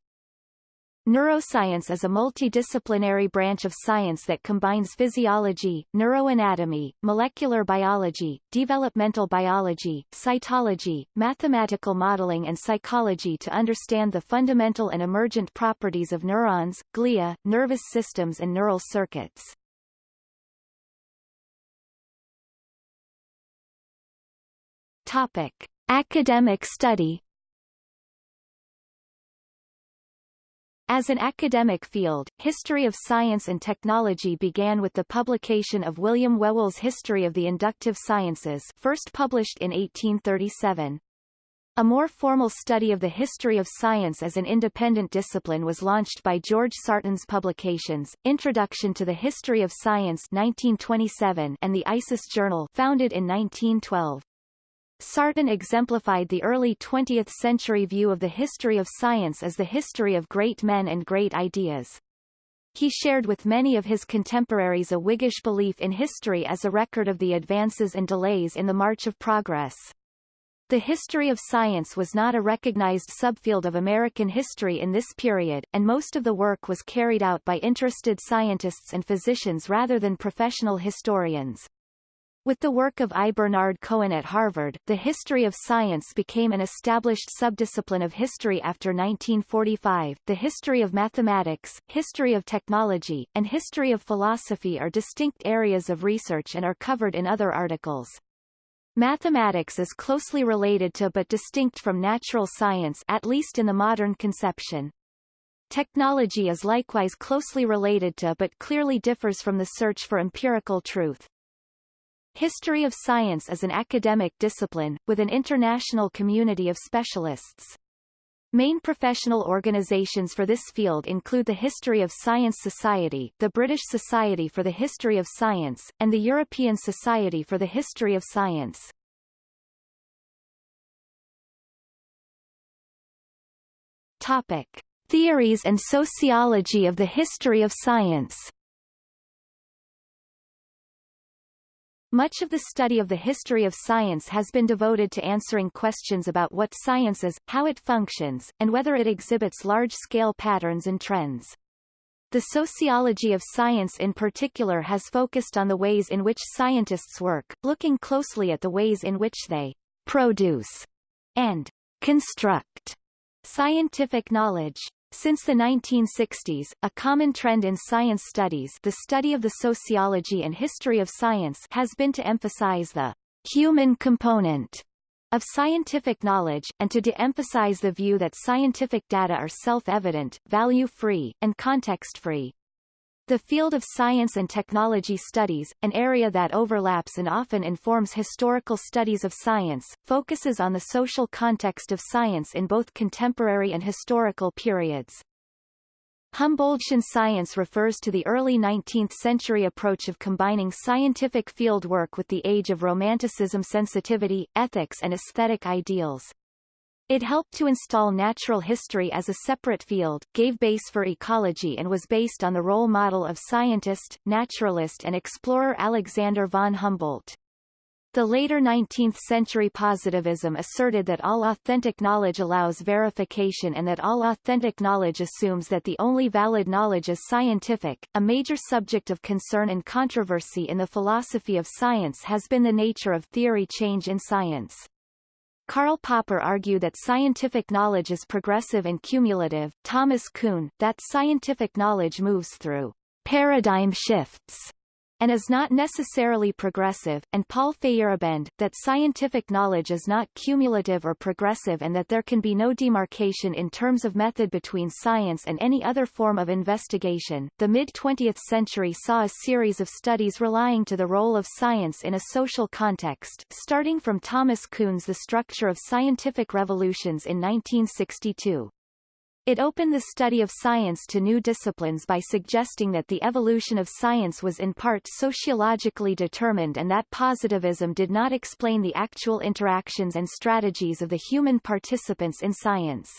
Neuroscience is a multidisciplinary branch of science that combines physiology, neuroanatomy, molecular biology, developmental biology, cytology, mathematical modeling and psychology to understand the fundamental and emergent properties of neurons, glia, nervous systems and neural circuits. Topic. Academic study As an academic field, history of science and technology began with the publication of William Whewell's History of the Inductive Sciences first published in 1837. A more formal study of the history of science as an independent discipline was launched by George Sarton's publications, Introduction to the History of Science 1927 and the Isis Journal founded in 1912. Sarton exemplified the early 20th-century view of the history of science as the history of great men and great ideas. He shared with many of his contemporaries a Whiggish belief in history as a record of the advances and delays in the march of progress. The history of science was not a recognized subfield of American history in this period, and most of the work was carried out by interested scientists and physicians rather than professional historians. With the work of I. Bernard Cohen at Harvard, the history of science became an established subdiscipline of history after 1945. The history of mathematics, history of technology, and history of philosophy are distinct areas of research and are covered in other articles. Mathematics is closely related to but distinct from natural science at least in the modern conception. Technology is likewise closely related to but clearly differs from the search for empirical truth. History of science is an academic discipline, with an international community of specialists. Main professional organisations for this field include the History of Science Society, the British Society for the History of Science, and the European Society for the History of Science. Topic. Theories and sociology of the history of science Much of the study of the history of science has been devoted to answering questions about what science is, how it functions, and whether it exhibits large-scale patterns and trends. The sociology of science in particular has focused on the ways in which scientists work, looking closely at the ways in which they produce and construct scientific knowledge. Since the 1960s, a common trend in science studies the study of the sociology and history of science has been to emphasize the human component of scientific knowledge, and to de-emphasize the view that scientific data are self-evident, value-free, and context-free. The field of science and technology studies, an area that overlaps and often informs historical studies of science, focuses on the social context of science in both contemporary and historical periods. Humboldtian science refers to the early 19th-century approach of combining scientific field work with the age of Romanticism sensitivity, ethics and aesthetic ideals. It helped to install natural history as a separate field, gave base for ecology and was based on the role model of scientist, naturalist and explorer Alexander von Humboldt. The later 19th-century positivism asserted that all authentic knowledge allows verification and that all authentic knowledge assumes that the only valid knowledge is scientific. A major subject of concern and controversy in the philosophy of science has been the nature of theory change in science. Karl Popper argued that scientific knowledge is progressive and cumulative, Thomas Kuhn, that scientific knowledge moves through paradigm shifts, and is not necessarily progressive, and Paul Feyerabend, that scientific knowledge is not cumulative or progressive and that there can be no demarcation in terms of method between science and any other form of investigation. The mid-20th century saw a series of studies relying to the role of science in a social context, starting from Thomas Kuhn's The Structure of Scientific Revolutions in 1962. It opened the study of science to new disciplines by suggesting that the evolution of science was in part sociologically determined and that positivism did not explain the actual interactions and strategies of the human participants in science.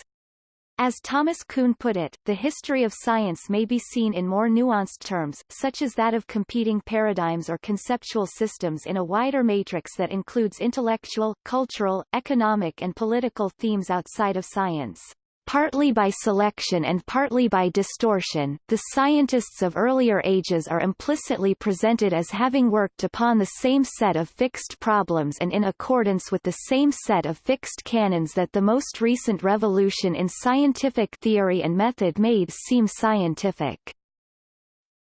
As Thomas Kuhn put it, the history of science may be seen in more nuanced terms, such as that of competing paradigms or conceptual systems in a wider matrix that includes intellectual, cultural, economic and political themes outside of science. Partly by selection and partly by distortion, the scientists of earlier ages are implicitly presented as having worked upon the same set of fixed problems and in accordance with the same set of fixed canons that the most recent revolution in scientific theory and method made seem scientific.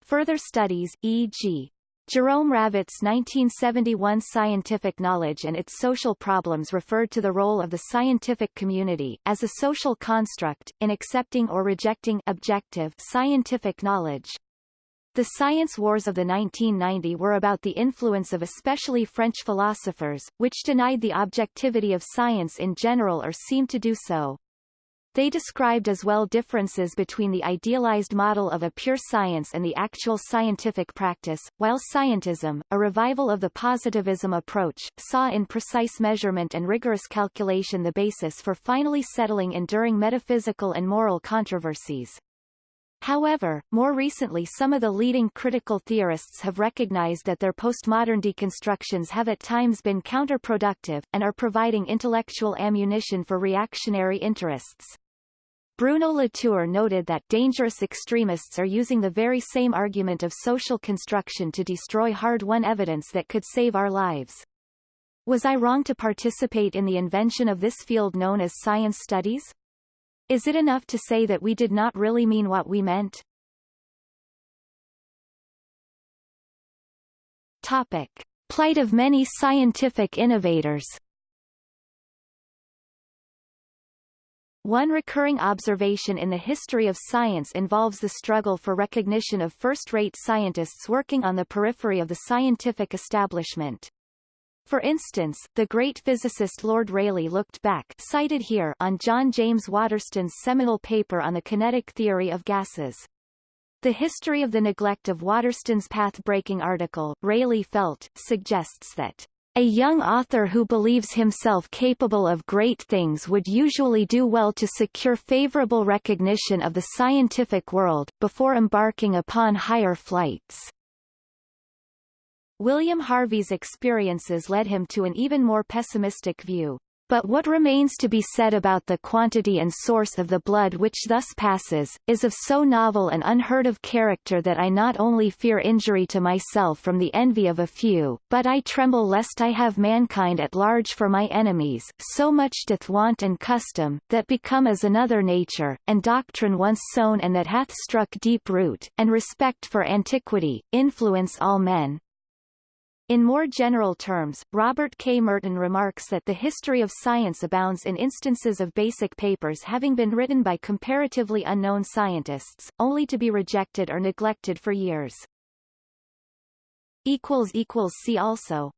Further studies, e.g. Jerome Ravetz's 1971 Scientific Knowledge and its Social Problems referred to the role of the scientific community, as a social construct, in accepting or rejecting objective scientific knowledge. The science wars of the 1990 were about the influence of especially French philosophers, which denied the objectivity of science in general or seemed to do so. They described as well differences between the idealized model of a pure science and the actual scientific practice, while scientism, a revival of the positivism approach, saw in precise measurement and rigorous calculation the basis for finally settling enduring metaphysical and moral controversies. However, more recently some of the leading critical theorists have recognized that their postmodern deconstructions have at times been counterproductive, and are providing intellectual ammunition for reactionary interests. Bruno Latour noted that dangerous extremists are using the very same argument of social construction to destroy hard-won evidence that could save our lives. Was I wrong to participate in the invention of this field known as science studies? Is it enough to say that we did not really mean what we meant? Topic. Plight of many scientific innovators One recurring observation in the history of science involves the struggle for recognition of first-rate scientists working on the periphery of the scientific establishment. For instance, the great physicist Lord Rayleigh looked back cited here on John James Waterston's seminal paper on the kinetic theory of gases. The history of the neglect of Waterston's path-breaking article, Rayleigh felt, suggests that a young author who believes himself capable of great things would usually do well to secure favorable recognition of the scientific world, before embarking upon higher flights. William Harvey's experiences led him to an even more pessimistic view. But what remains to be said about the quantity and source of the blood which thus passes, is of so novel and unheard of character that I not only fear injury to myself from the envy of a few, but I tremble lest I have mankind at large for my enemies, so much doth want and custom, that become as another nature, and doctrine once sown and that hath struck deep root, and respect for antiquity, influence all men, in more general terms, Robert K. Merton remarks that the history of science abounds in instances of basic papers having been written by comparatively unknown scientists, only to be rejected or neglected for years. See also